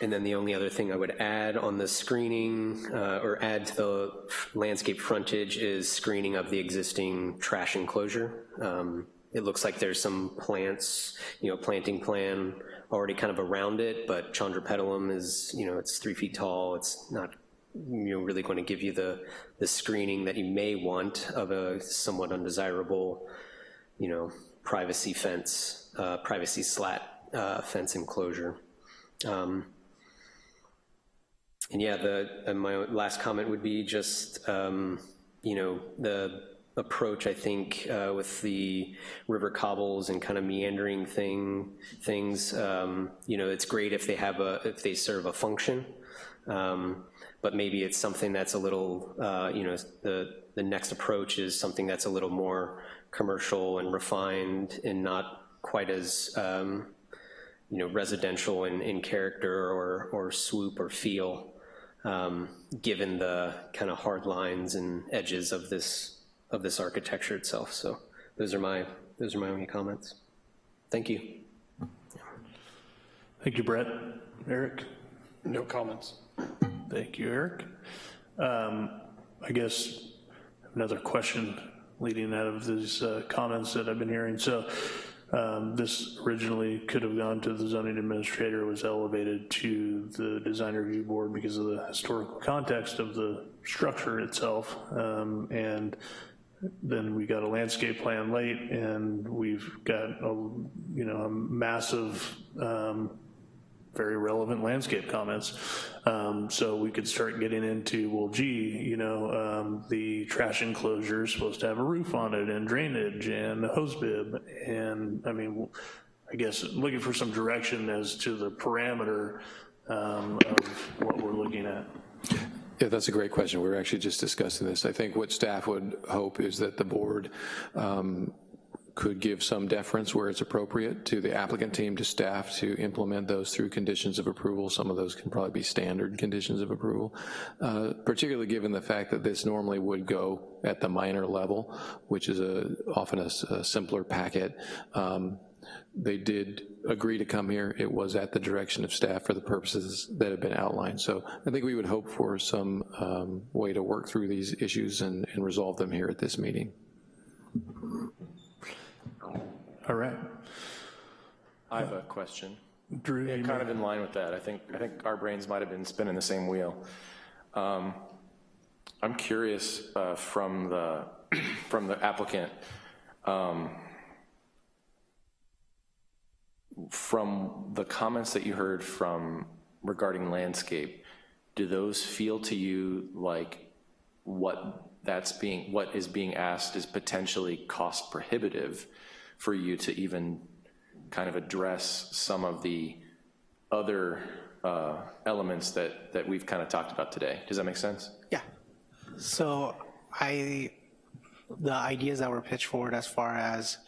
and then the only other thing I would add on the screening uh, or add to the landscape frontage is screening of the existing trash enclosure. Um, it looks like there's some plants, you know, planting plan already kind of around it, but Chondropetalum is, you know, it's three feet tall. It's not, you know, really going to give you the, the screening that you may want of a somewhat undesirable, you know, privacy fence, uh, privacy slat uh, fence enclosure. Um, and yeah, the, and my last comment would be just, um, you know, the approach, I think, uh, with the river cobbles and kind of meandering thing things. Um, you know, it's great if they have a if they serve a function, um, but maybe it's something that's a little, uh, you know, the the next approach is something that's a little more commercial and refined and not quite as um, you know residential in, in character or or swoop or feel. Um, given the kind of hard lines and edges of this of this architecture itself. So those are my, those are my only comments. Thank you. Thank you, Brett. Eric? No comments. Thank you, Eric. Um, I guess another question leading out of these uh, comments that I've been hearing. So um, this originally could have gone to the zoning administrator, was elevated to the design review board because of the historical context of the structure itself. Um, and then we got a landscape plan late and we've got a, you know, a massive um, very relevant landscape comments. Um, so we could start getting into, well, gee, you know, um, the trash enclosure is supposed to have a roof on it and drainage and a hose bib. And I mean, I guess looking for some direction as to the parameter um, of what we're looking at. Yeah, that's a great question. We were actually just discussing this. I think what staff would hope is that the board um, could give some deference where it's appropriate to the applicant team, to staff to implement those through conditions of approval. Some of those can probably be standard conditions of approval, uh, particularly given the fact that this normally would go at the minor level, which is a, often a, a simpler packet. Um, they did agree to come here. It was at the direction of staff for the purposes that have been outlined. So I think we would hope for some um, way to work through these issues and, and resolve them here at this meeting. All right. I have a question. Drew, Yeah, kind of in line with that. I think, I think our brains might have been spinning the same wheel. Um, I'm curious uh, from the, from the applicant, um, from the comments that you heard from regarding landscape, do those feel to you like what that's being, what is being asked is potentially cost prohibitive for you to even kind of address some of the other uh, elements that, that we've kind of talked about today. Does that make sense? Yeah. So I, the ideas that were pitched forward as far as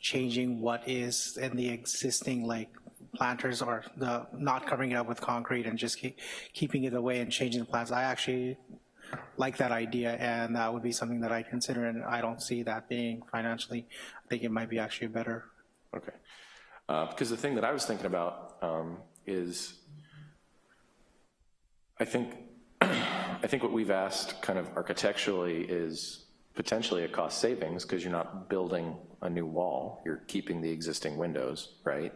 changing what is in the existing like planters or the, not covering it up with concrete and just keep, keeping it away and changing the plants, I actually like that idea and that would be something that I consider and I don't see that being financially, I think it might be actually better. Okay. Uh, Because the thing that I was thinking about um, is, I think, I think what we've asked kind of architecturally is potentially a cost savings because you're not building a new wall, you're keeping the existing windows, right?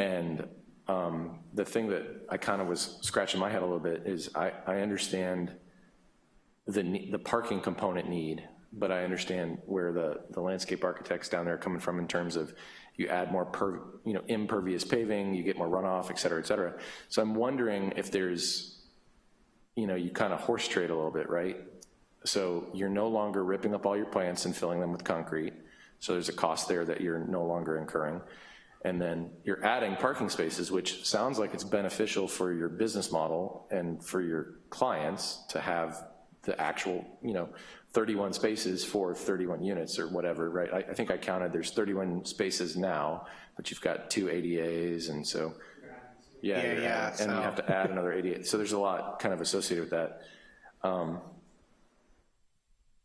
And um, the thing that I kind of was scratching my head a little bit is I, I understand the, the parking component need, but I understand where the, the landscape architects down there are coming from in terms of you add more per, you know, impervious paving, you get more runoff, et cetera, et cetera. So I'm wondering if there's, you know, you kind of horse trade a little bit, right? So you're no longer ripping up all your plants and filling them with concrete. So there's a cost there that you're no longer incurring. And then you're adding parking spaces, which sounds like it's beneficial for your business model and for your clients to have the actual, you know, 31 spaces for 31 units or whatever, right? I, I think I counted there's 31 spaces now, but you've got two ADAs and so, yeah, Yeah, yeah, and you have to add another ADA. So there's a lot kind of associated with that. Um,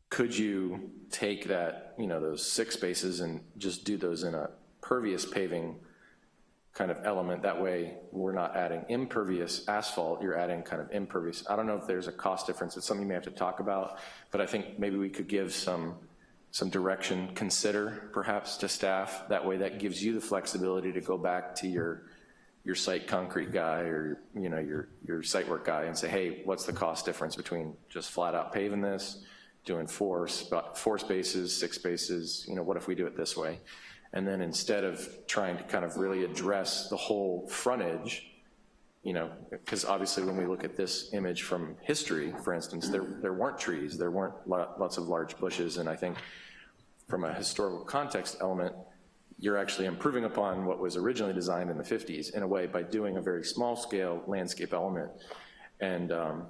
Could you take that, you know, those six spaces and just do those in a pervious paving kind of element? That way, we're not adding impervious asphalt, you're adding kind of impervious. I don't know if there's a cost difference, it's something you may have to talk about, but I think maybe we could give some, some direction, consider perhaps to staff. That way, that gives you the flexibility to go back to your, your site concrete guy or, you know, your, your site work guy and say, hey, what's the cost difference between just flat out paving this, doing four, four spaces, six spaces, you know, what if we do it this way? And then instead of trying to kind of really address the whole frontage, you know, because obviously when we look at this image from history, for instance, there, there weren't trees, there weren't lots of large bushes, and I think from a historical context element, you're actually improving upon what was originally designed in the 50s in a way by doing a very small scale landscape element. And um,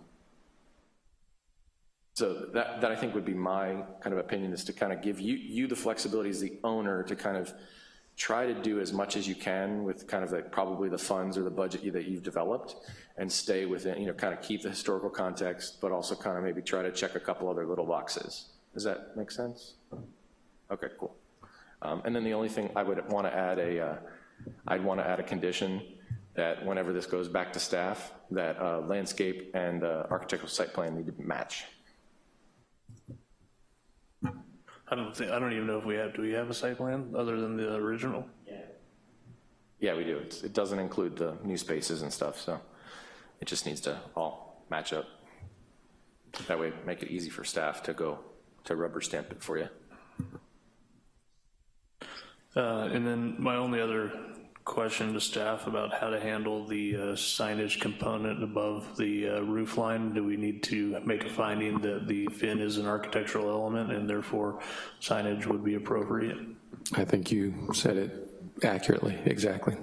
so that, that I think would be my kind of opinion is to kind of give you, you the flexibility as the owner to kind of try to do as much as you can with kind of like probably the funds or the budget that you've developed and stay within, you know, kind of keep the historical context, but also kind of maybe try to check a couple other little boxes. Does that make sense? Okay, cool. Um, And then the only thing I would want to add a, uh, I'd want to add a condition that whenever this goes back to staff, that uh, landscape and uh, architectural site plan need to match. I don't think, I don't even know if we have, do we have a site plan other than the original? Yeah, we do. It's- It doesn't include the new spaces and stuff, so it just needs to all match up. That way, make it easy for staff to go, to rubber stamp it for you. Uh, And then my only other question to staff about how to handle the uh, signage component above the uh, roof line. Do we need to make a finding that the fin is an architectural element and therefore signage would be appropriate? I think you said it accurately, exactly.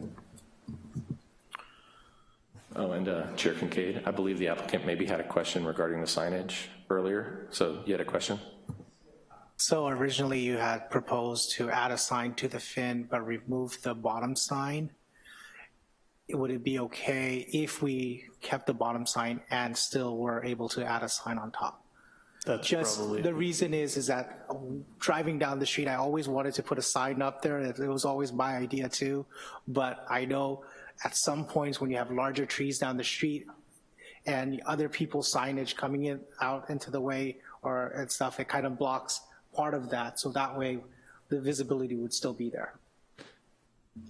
Oh, and uh, Chair Kincaid, I believe the applicant maybe had a question regarding the signage earlier, so you had a question? So originally you had proposed to add a sign to the fin but remove the bottom sign. Would it be okay if we kept the bottom sign and still were able to add a sign on top? That's Just, probably, the reason is, is that um, driving down the street, I always wanted to put a sign up there. It it was always my idea too. But I know at some points when you have larger trees down the street and other people's signage coming in, out into the way or and stuff, it kind of blocks part of that. So that way the visibility would still be there.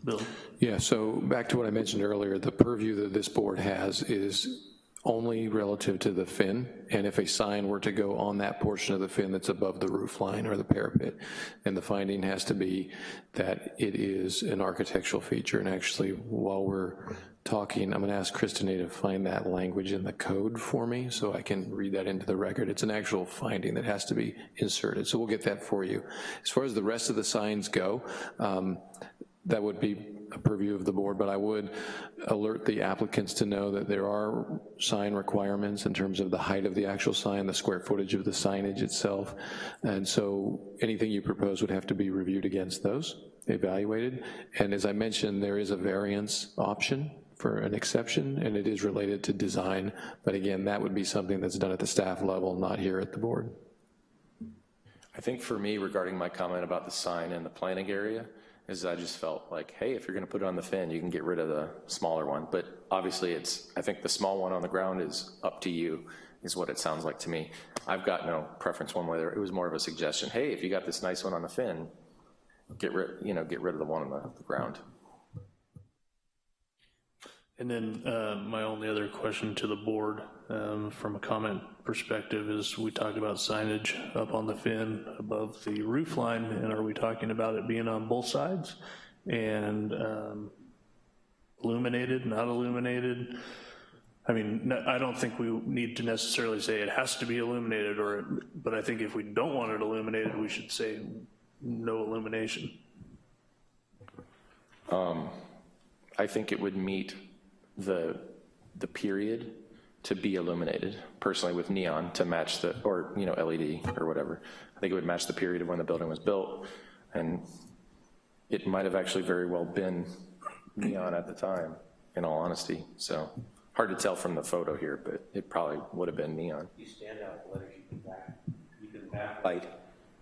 Bill, Yeah, so back to what I mentioned earlier, the purview that this board has is only relative to the fin, and if a sign were to go on that portion of the fin that's above the roof line or the parapet, then the finding has to be that it is an architectural feature, and actually, while we're talking, I'm gonna ask Kristinae to find that language in the code for me, so I can read that into the record. It's an actual finding that has to be inserted, so we'll get that for you. As far as the rest of the signs go, um, that would be purview of the board, but I would alert the applicants to know that there are sign requirements in terms of the height of the actual sign, the square footage of the signage itself, and so anything you propose would have to be reviewed against those, evaluated, and as I mentioned, there is a variance option for an exception, and it is related to design, but again, that would be something that's done at the staff level, not here at the board. I think for me, regarding my comment about the sign in the planning area, is I just felt like, hey, if you're gonna put it on the fin, you can get rid of the smaller one. But obviously it's, I think the small one on the ground is up to you, is what it sounds like to me. I've got no preference one way or, the other. it was more of a suggestion, hey, if you got this nice one on the fin, get rid, you know, get rid of the one on the, the ground. and then uh, my only other question to the board um, from a comment perspective is we talked about signage up on the fin above the roof line, and are we talking about it being on both sides? And um, illuminated, not illuminated? I mean, no- I don't think we need to necessarily say it has to be illuminated, or, but I think if we don't want it illuminated, we should say no illumination. I think it would meet the, the period to be illuminated, personally with neon to match the, or, you know, LED or whatever. I think it would match the period of when the building was built, and it might have actually very well been neon at the time, in all honesty, so. Hard to tell from the photo here, but it probably would have been neon. You stand out letters you can back, you can backlight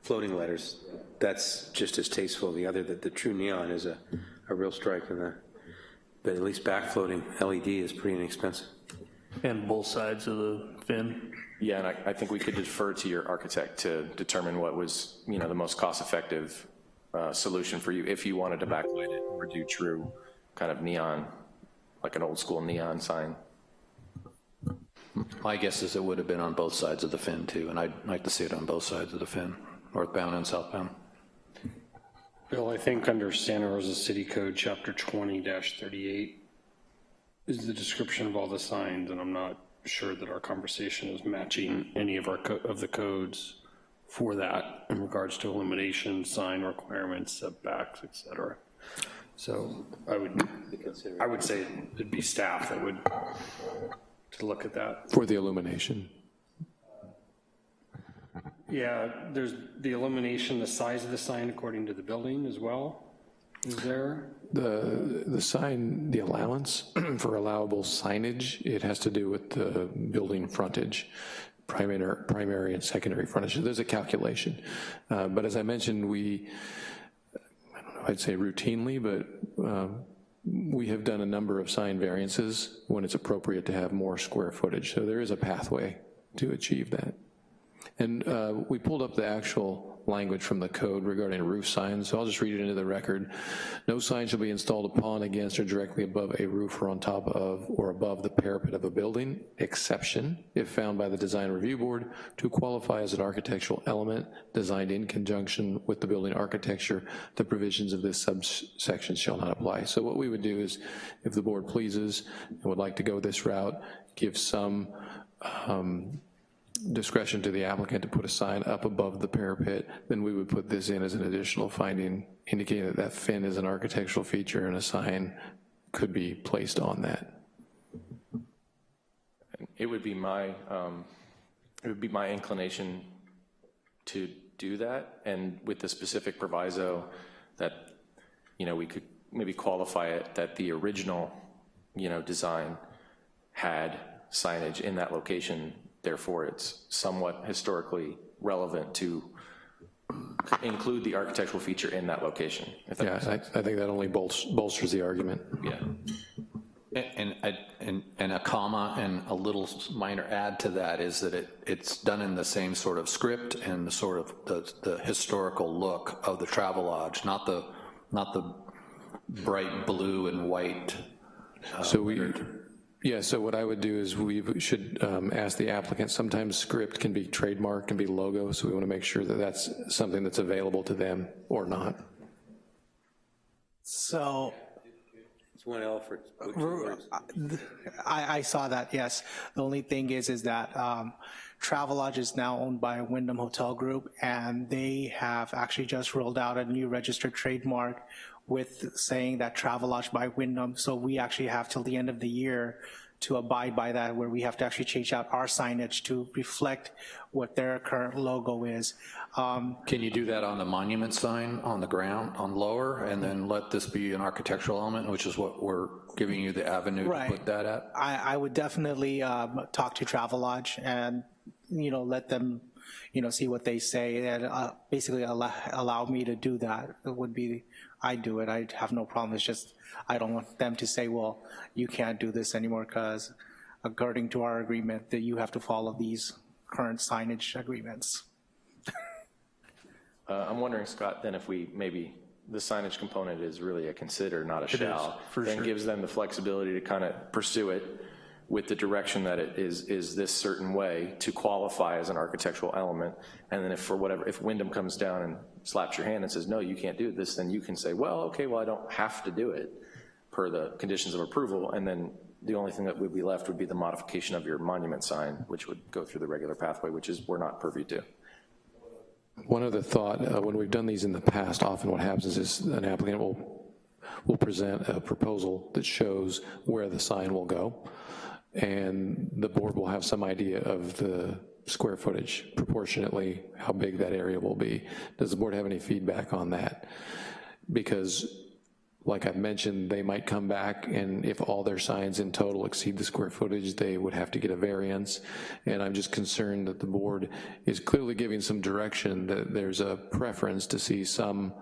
floating letters. That's just as tasteful. The other, that the true neon is a, a real strike in the, but at least back floating LED is pretty inexpensive. And both sides of the fin? Yeah, and I, I think we could defer to your architect to determine what was, you know, the most cost-effective uh, solution for you, if you wanted to backlight it or do true kind of neon, like an old-school neon sign. My guess is it would have been on both sides of the fin too, and I'd like to see it on both sides of the fin, northbound and southbound. Bill, I think under Santa Rosa City Code, Chapter 20-38 is the description of all the signs, and I'm not sure that our conversation is matching any of our, co- of the codes for that in regards to illumination, sign requirements, setbacks, et cetera. So I would, I would say it'd be staff that would, to look at that. For the illumination. Yeah, there's the illumination, the size of the sign according to the building as well, is there? The, the sign, the allowance for allowable signage, it has to do with the building frontage, primary, primary and secondary frontage. There's a calculation. Uh, But as I mentioned, we, I don't know, I'd say routinely, but um, we have done a number of sign variances when it's appropriate to have more square footage. So there is a pathway to achieve that. And uh, we pulled up the actual language from the code regarding roof signs, so I'll just read it into the record. No sign shall be installed upon, against, or directly above a roof or on top of or above the parapet of a building, exception, if found by the Design Review Board, to qualify as an architectural element designed in conjunction with the building architecture, the provisions of this subsection shall not apply. So what we would do is, if the board pleases and would like to go this route, give some um, discretion to the applicant to put a sign up above the parapet, then we would put this in as an additional finding, indicating that that fin is an architectural feature and a sign could be placed on that. It would be my, um, it would be my inclination to do that, and with the specific proviso that, you know, we could maybe qualify it that the original, you know, design had signage in that location, therefore it's somewhat historically relevant to include the architectural feature in that location. if that Yeah, I. I think that only bolsters, bolsters the argument. Yeah. And, and, and, and a comma and a little minor add to that is that it, it's done in the same sort of script and the sort of the, the historical look of the Travelodge, not the, not the bright blue and white. uh, So we, yeah, so what I would do is we should um, ask the applicant, sometimes script can be trademark, can be logo, so we want to make sure that that's something that's available to them or not. So It's one L for, I, I saw that, yes. The only thing is, is that um, Travelodge is now owned by Wyndham Hotel Group, and they have actually just rolled out a new registered trademark with saying that Travelodge by Wyndham, so we actually have till the end of the year to abide by that, where we have to actually change out our signage to reflect what their current logo is. Um, Can you do that on the monument sign on the ground, on lower, and then let this be an architectural element, which is what we're giving you the avenue to put that at? I, I would definitely um, talk to Travelodge and, you know, let them, you know, see what they say and uh, basically allow, allow me to do that. It would be, I do it, I have no problem. It's just, I don't want them to say, well, you can't do this anymore because according to our agreement that you have to follow these current signage agreements. Uh, I'm wondering, Scott, then if we, maybe, the signage component is really a consider, not a shall. for Then sure. gives them the flexibility to kind of pursue it with the direction that it is, is this certain way to qualify as an architectural element. And then if for whatever, if Wyndham comes down and slaps your hand and says, no, you can't do this, then you can say, well, okay, well, I don't have to do it per the conditions of approval. And then the only thing that would be left would be the modification of your monument sign, which would go through the regular pathway, which is, we're not purview to. One other thought, uh, when we've done these in the past, often what happens is an applicant will, will present a proposal that shows where the sign will go, and the board will have some idea of the square footage proportionately, how big that area will be. Does the board have any feedback on that? Because like I've mentioned, they might come back and if all their signs in total exceed the square footage, they would have to get a variance. And I'm just concerned that the board is clearly giving some direction that there's a preference to see some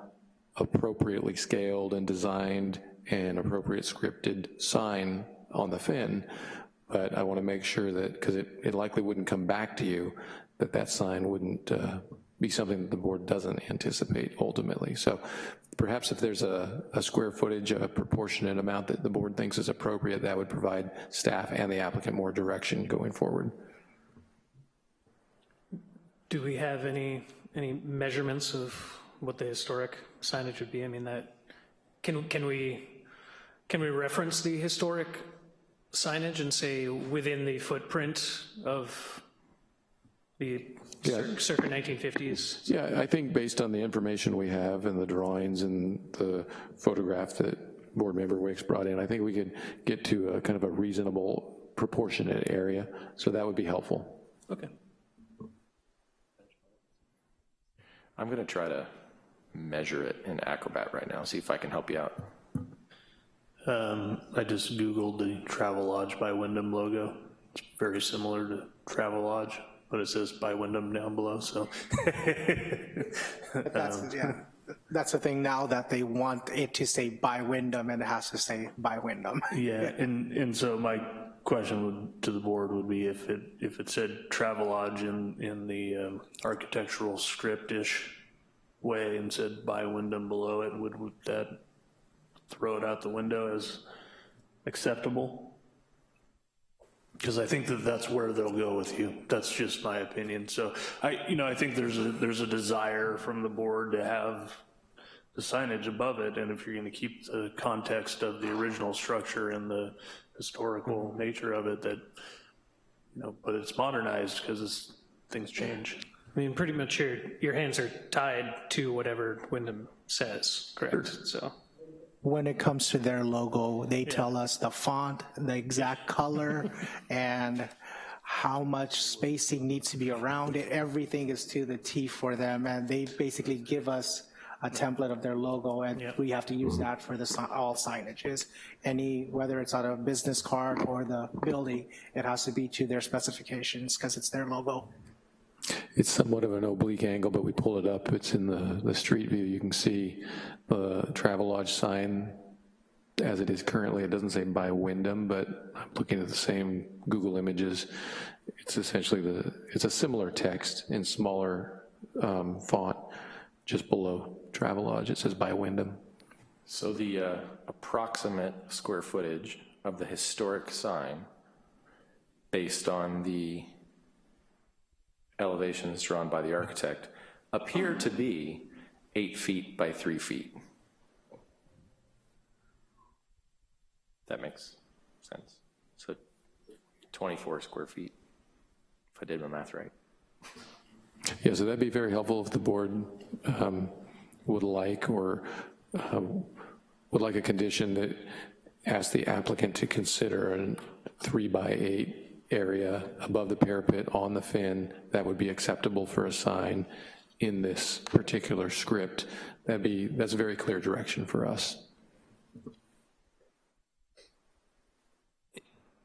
appropriately scaled and designed and appropriate scripted sign on the fin. But I wanna make sure that, because it, it likely wouldn't come back to you, that that sign wouldn't uh, be something that the board doesn't anticipate ultimately. So perhaps if there's a, a square footage, a proportionate amount that the board thinks is appropriate, that would provide staff and the applicant more direction going forward. Do we have any, any measurements of what the historic signage would be? I mean, that, can, can we, can we reference the historic signage and say within the footprint of the Yeah. circa 1950s? Yeah, I think based on the information we have and the drawings and the photograph that board member Wicks brought in, I think we could get to a kind of a reasonable proportionate area, so that would be helpful. Okay. I'm gonna try to measure it in Acrobat right now, see if I can help you out. Um, I just Googled the Travelodge by Wyndham logo. It's very similar to Travelodge, but it says by Wyndham down below, so. That's, yeah, that's the thing now that they want it to say by Wyndham and it has to say by Wyndham. Yeah, and, and so my question would, to the board would be if it, if it said Travelodge in, in the um, architectural script-ish way and said by Wyndham below it, would, would that throw it out the window as acceptable? Because I think that that's where they'll go with you. That's just my opinion. So I, you know, I think there's a, there's a desire from the board to have the signage above it, and if you're gonna keep the context of the original structure and the historical mm-hmm. nature of it, that, you know, but it's modernized because things change. I mean, pretty much your, your hands are tied to whatever Wyndham says, correct? So, When it comes to their logo, they tell us the font, the exact color, and how much spacing needs to be around it. Everything is to the T for them, and they basically give us a template of their logo, and we have to use that for the, all signages. Any, whether it's on a business card or the building, it has to be to their specifications, because it's their logo. It's somewhat of an oblique angle, but we pull it up. It's in the, the street view. You can see the Travelodge sign as it is currently. It doesn't say by Wyndham, but I'm looking at the same Google images. It's essentially the, it's a similar text in smaller um, font, just below Travelodge. It says by Wyndham. So the uh, approximate square footage of the historic sign, based on the elevations drawn by the architect, appear to be eight feet by three feet. That makes sense. So 24 square feet, if I did my math right. Yeah, so that'd be very helpful if the board um, would like or um, would like a condition that asks the applicant to consider a three by eight area above the parapet on the fin that would be acceptable for a sign in this particular script. That'd be, that's a very clear direction for us.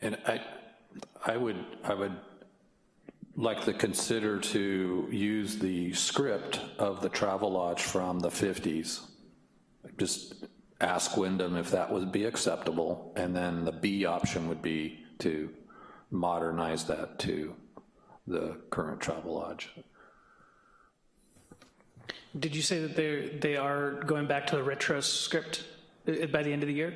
And I, I would, I would like to consider to use the script of the Travelodge from the 50s. Just ask Wyndham if that would be acceptable, and then the B option would be to modernize that to the current Travelodge. did you say that they're, they are going back to the retro script uh, by the end of the year?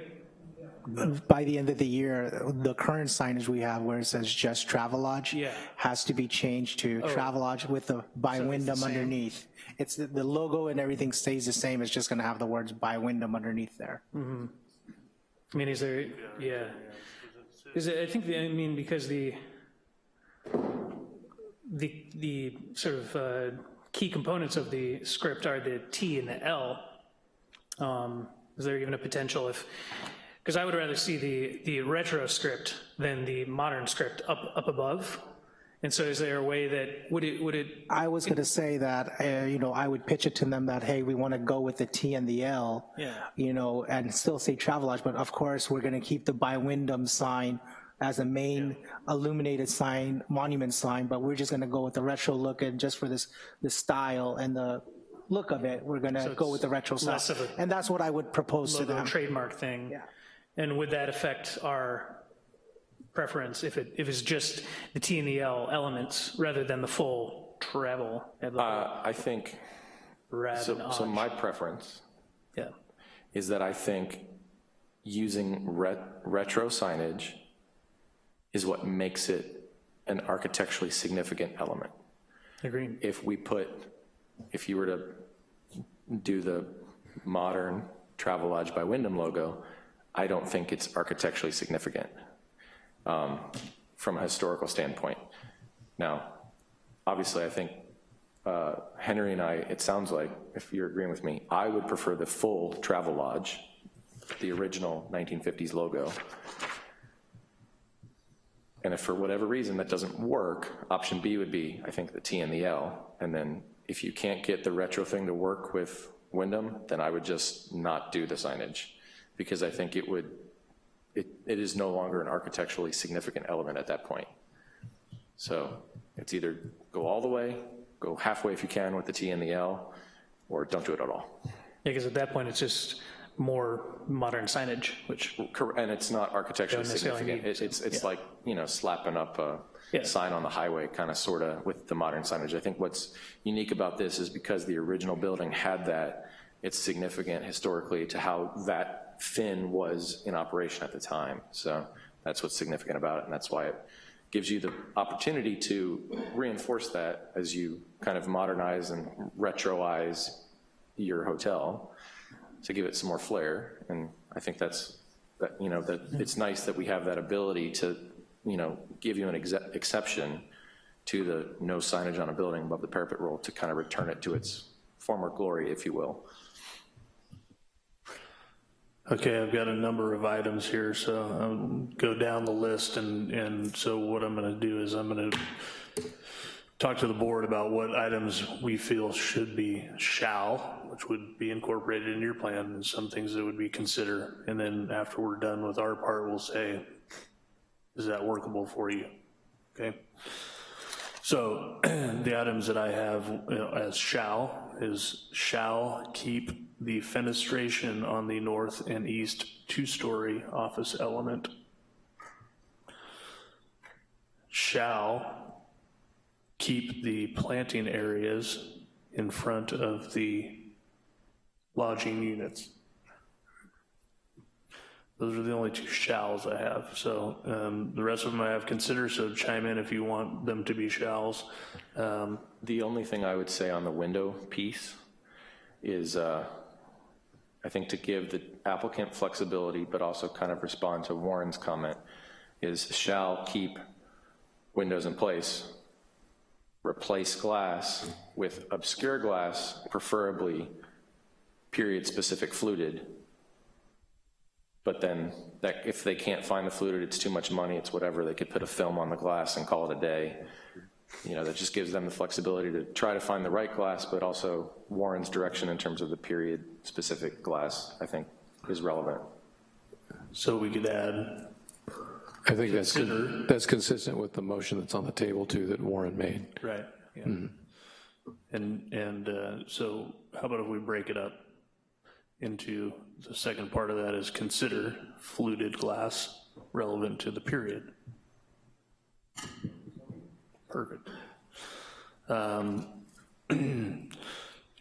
By the end of the year, the current signage we have where it says just Travelodge Yeah. has to be changed to Travelodge with the by So it's the Wyndham underneath. It's, the the logo and everything stays the same, it's just gonna have the words by Wyndham underneath there. Hmm. I mean, is there, yeah. Is it, I think, the- I mean, because the, the, the sort of uh, key components of the script are the T and the L. Um, Is there even a potential if, because I would rather see the, the retro script than the modern script up, up above. And so is there a way that, would it, would it, I was gonna say that, uh, you know, I would pitch it to them that, hey, we wanna go with the T and the L. Yeah. You know, and still say Travelodge, but of course, we're gonna keep the by Wyndham sign as a main illuminated sign, monument sign, but we're just gonna go with the retro look and just for this, the style and the look of it, we're gonna go with the retro less style. of a And that's what I would propose to them. trademark thing? Yeah. And would that affect our preference if it, if it's just the T and the L elements rather than the full travel? Uh, I think, so, so my preference Yeah, is that I think using ret- retro signage is what makes it an architecturally significant element. agreed. If we put, if you were to do the modern Travelodge by Wyndham logo, I don't think it's architecturally significant um, from a historical standpoint. Now, obviously, I think uh, Henry and I, it sounds like, if you're agreeing with me, I would prefer the full Travelodge, the original 1950s logo. And if for whatever reason that doesn't work, option B would be, I think, the T and the L. And then if you can't get the retro thing to work with Wyndham, then I would just not do the signage. Because I think it would, it, it is no longer an architecturally significant element at that point. So it's either go all the way, go halfway if you can with the T and the L, or don't do it at all. Yeah, because at that point, it's just more modern signage, which, And it's not architecturally significant. need It- It's, it's yeah. like, you know, slapping up a Yeah. sign on the highway, kind of, sort of, with the modern signage. I think what's unique about this is because the original building had that, it's significant historically to how that fin was in operation at the time. So that's what's significant about it, and that's why it gives you the opportunity to reinforce that as you kind of modernize and retroize your hotel to give it some more flair. And I think that's, that, you know, that it's nice that we have that ability to, you know, give you an exe- exception to the no signage on a building above the parapet rule to kind of return it to its former glory, if you will. Okay, I've got a number of items here, so I'll go down the list, and, and so what I'm gonna do is I'm gonna talk to the board about what items we feel should be shall, which would be incorporated into your plan, and some things that would be consider, and then after we're done with our part, we'll say, is that workable for you? Okay? So the items that I have you know, as shall is shall keep the fenestration on the north and east two-story office element. Shall keep the planting areas in front of the lodging units. Those are the only two shalls I have, so um, the rest of them I have considered, so chime in if you want them to be shalls. Um, The only thing I would say on the window piece is, uh, I think to give the applicant flexibility, but also kind of respond to Warren's comment, is shall keep windows in place, replace glass with obscure glass, preferably period-specific fluted, but then that, if they can't find the fluted, it's too much money, it's whatever, they could put a film on the glass and call it a day. You know, that just gives them the flexibility to try to find the right glass, but also Warren's direction in terms of the period-specific glass, I think, is relevant. So we could add, I think that's, Consider- that's consistent with the motion that's on the table too that Warren made. right, yeah. And, and uh, so how about if we break it up into, the second part of that is consider fluted glass relevant to the period. Perfect. Um,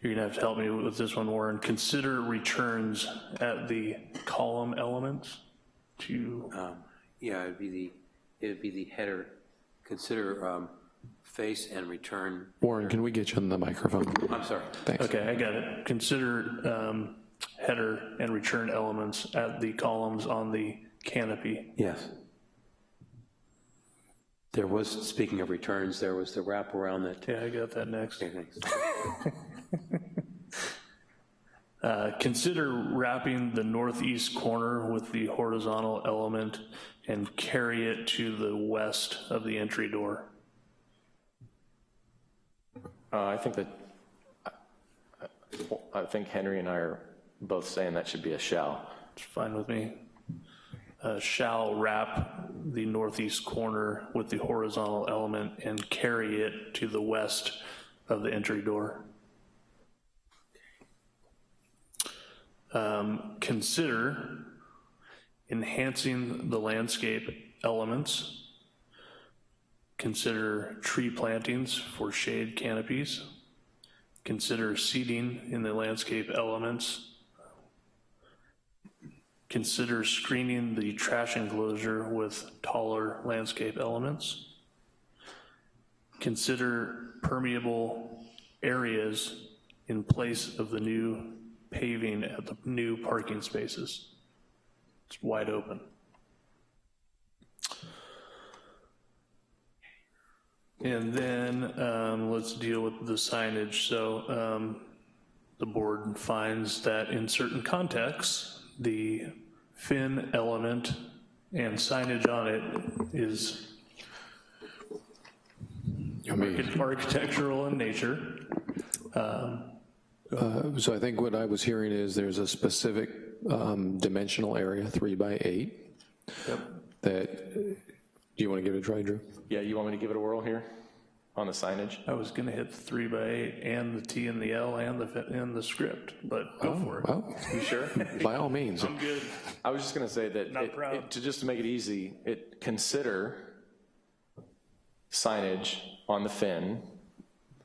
You're gonna have to help me with this one, Warren. Consider returns at the column elements to, Um, Yeah, it'd be the, it'd be the header, consider um, face and return, Warren, can we get you on the microphone? I'm sorry. Thanks. okay, I got it. Consider um, header and return elements at the columns on the canopy. Yes. There was, speaking of returns, there was the wraparound that, Yeah, I got that next. okay, thanks. Uh, Consider wrapping the northeast corner with the horizontal element and carry it to the west of the entry door. Uh, I think that, I think Henry and I are both saying that should be a shall. It's fine with me. Uh, Shall wrap the northeast corner with the horizontal element and carry it to the west of the entry door. Um, Consider enhancing the landscape elements. Consider tree plantings for shade canopies. Consider seating in the landscape elements. Consider screening the trash enclosure with taller landscape elements. Consider permeable areas in place of the new paving at the new parking spaces. It's wide open. And then um, let's deal with the signage. So um, the board finds that in certain contexts, the fin element and signage on it is You architectural in nature. Uh, So I think what I was hearing is there's a specific um, dimensional area, three by eight, Yep. that, do you want to give it a try, Drew? Yeah, you want me to give it a whirl here? On the signage? I was gonna hit the three by eight and the T and the L and the, fi- and the script, but go oh, for it. Well, You sure? by all means. I'm good. I was just gonna say that, Not it- proud. it- to just to make it easy, it, consider signage on the fin.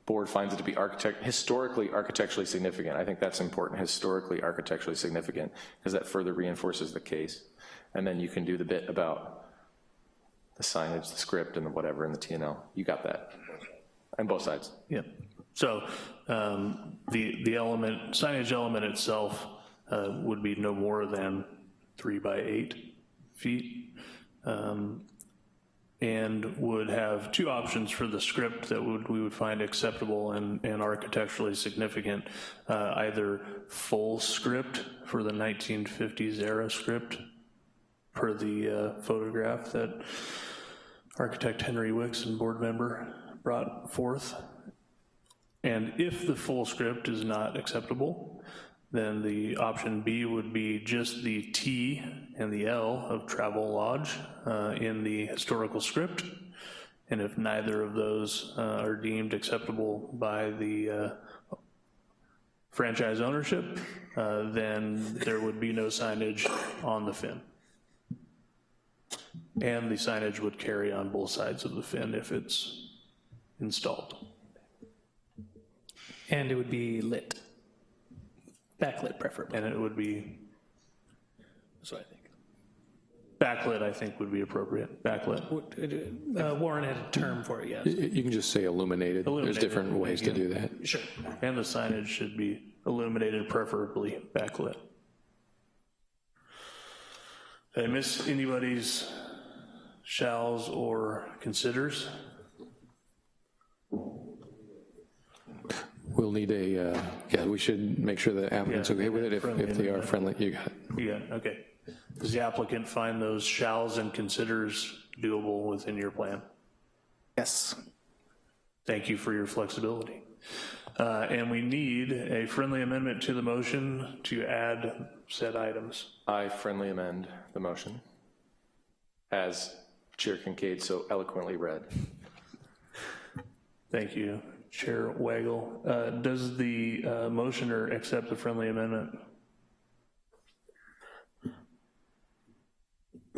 Board finds it to be architect, historically architecturally significant. I think that's important, historically architecturally significant, because that further reinforces the case. And then you can do the bit about the signage, the script, and the whatever, and the T and L. You got that. On both sides. Yeah. So um, the, the element, signage element itself uh, would be no more than three by eight feet. um, And would have two options for the script that would, we would find acceptable and, and architecturally significant. Uh, Either full script for the 1950s era script per the uh, photograph that architect Henry Wicks and board member brought forth. And if the full script is not acceptable, then the option B would be just the T and the L of Travelodge uh, in the historical script. And if neither of those uh, are deemed acceptable by the uh, franchise ownership, uh, then there would be no signage on the fin. And the signage would carry on both sides of the fin if it's installed. And it would be lit, backlit preferably, And it would be, that's what I think. backlit, I think would be appropriate, backlit. Uh, Warren had a term for it, yes. You can just say illuminated. There's Illuminated, different ways to yeah. do that. Sure. And the signage should be illuminated, preferably backlit. Did I miss anybody's shalls or considers? We'll need a, uh, yeah, we should make sure the applicant's Yeah, okay with it. If friendly if they are amendment. friendly, you got it. Yeah, okay. Does the applicant find those shalls and considers doable within your plan? Yes. Thank you for your flexibility. Uh, And we need a friendly amendment to the motion to add said items. I friendly amend the motion as Chair Kincaid so eloquently read. Thank you, Chair Waggle. Uh, Does the uh, motioner accept the friendly amendment?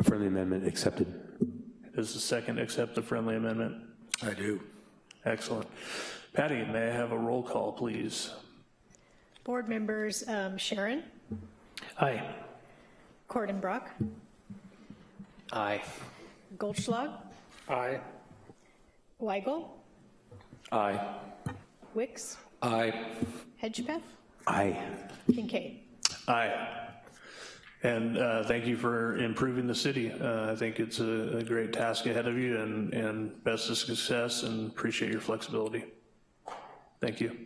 Friendly amendment accepted. Does the second accept the friendly amendment? I do. Excellent. Patty, may I have a roll call, please? Board members um, Sharon, Aye. Kordenbrock, Aye. Goldschlag, Aye. Weigel, Aye. Wicks, Aye. Hedgepeth, Aye. Kincaid. Aye. And uh, thank you for improving the city. Uh, I think it's a a great task ahead of you and, and best of success and appreciate your flexibility. Thank you.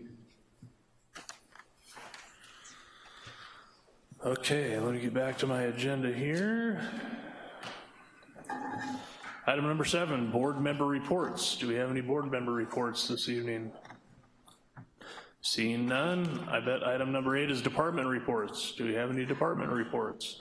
Okay, let me get back to my agenda here. Item number seven, board member reports. Do we have any board member reports this evening? Seeing none, I bet item number eight is department reports. Do we have any department reports?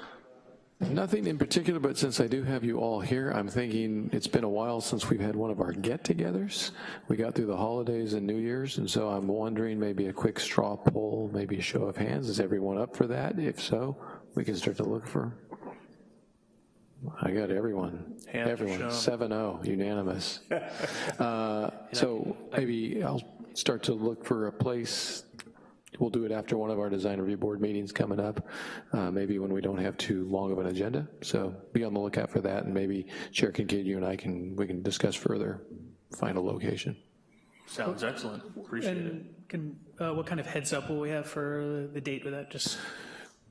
Nothing in particular, but since I do have you all here, I'm thinking it's been a while since we've had one of our get-togethers. We got through the holidays and New Year's, and so I'm wondering maybe a quick straw poll, maybe a show of hands. Is everyone up for that? If so, we can start to look for. I got everyone. Hands Everyone, shown. 7-0, unanimous. Uh, So maybe I'll start to look for a place We'll do it after one of our design review board meetings coming up, uh, maybe when we don't have too long of an agenda. So be on the lookout for that, and maybe Chair Kincaid, you and I can, we can discuss further, find a location. Sounds excellent. Appreciate it. And can, uh, what kind of heads up will we have for the date with that? Just,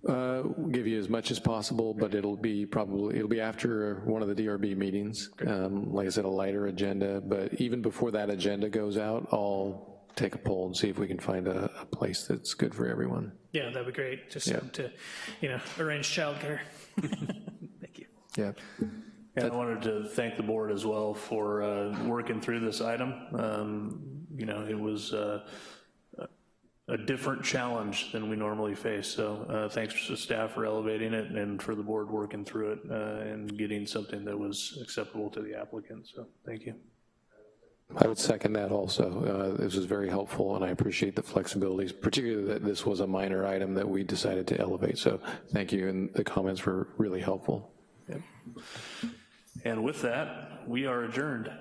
Uh, We'll give you as much as possible, but it'll be probably, it'll be after one of the DRB meetings. Um, Like I said, a lighter agenda, but even before that agenda goes out, I'll take a poll and see if we can find a, a place that's good for everyone. yeah, that'd be great, just Yeah. to, you know, arrange childcare. Thank you. Yeah. And I wanted to thank the board as well for uh, working through this item. Um, You know, it was uh, a different challenge than we normally face, so uh, thanks to staff for elevating it and for the board working through it uh, and getting something that was acceptable to the applicant, so thank you. I would second that also. Uh, This was very helpful, and I appreciate the flexibilities, particularly that this was a minor item that we decided to elevate. So thank you, and the comments were really helpful. And with that, we are adjourned.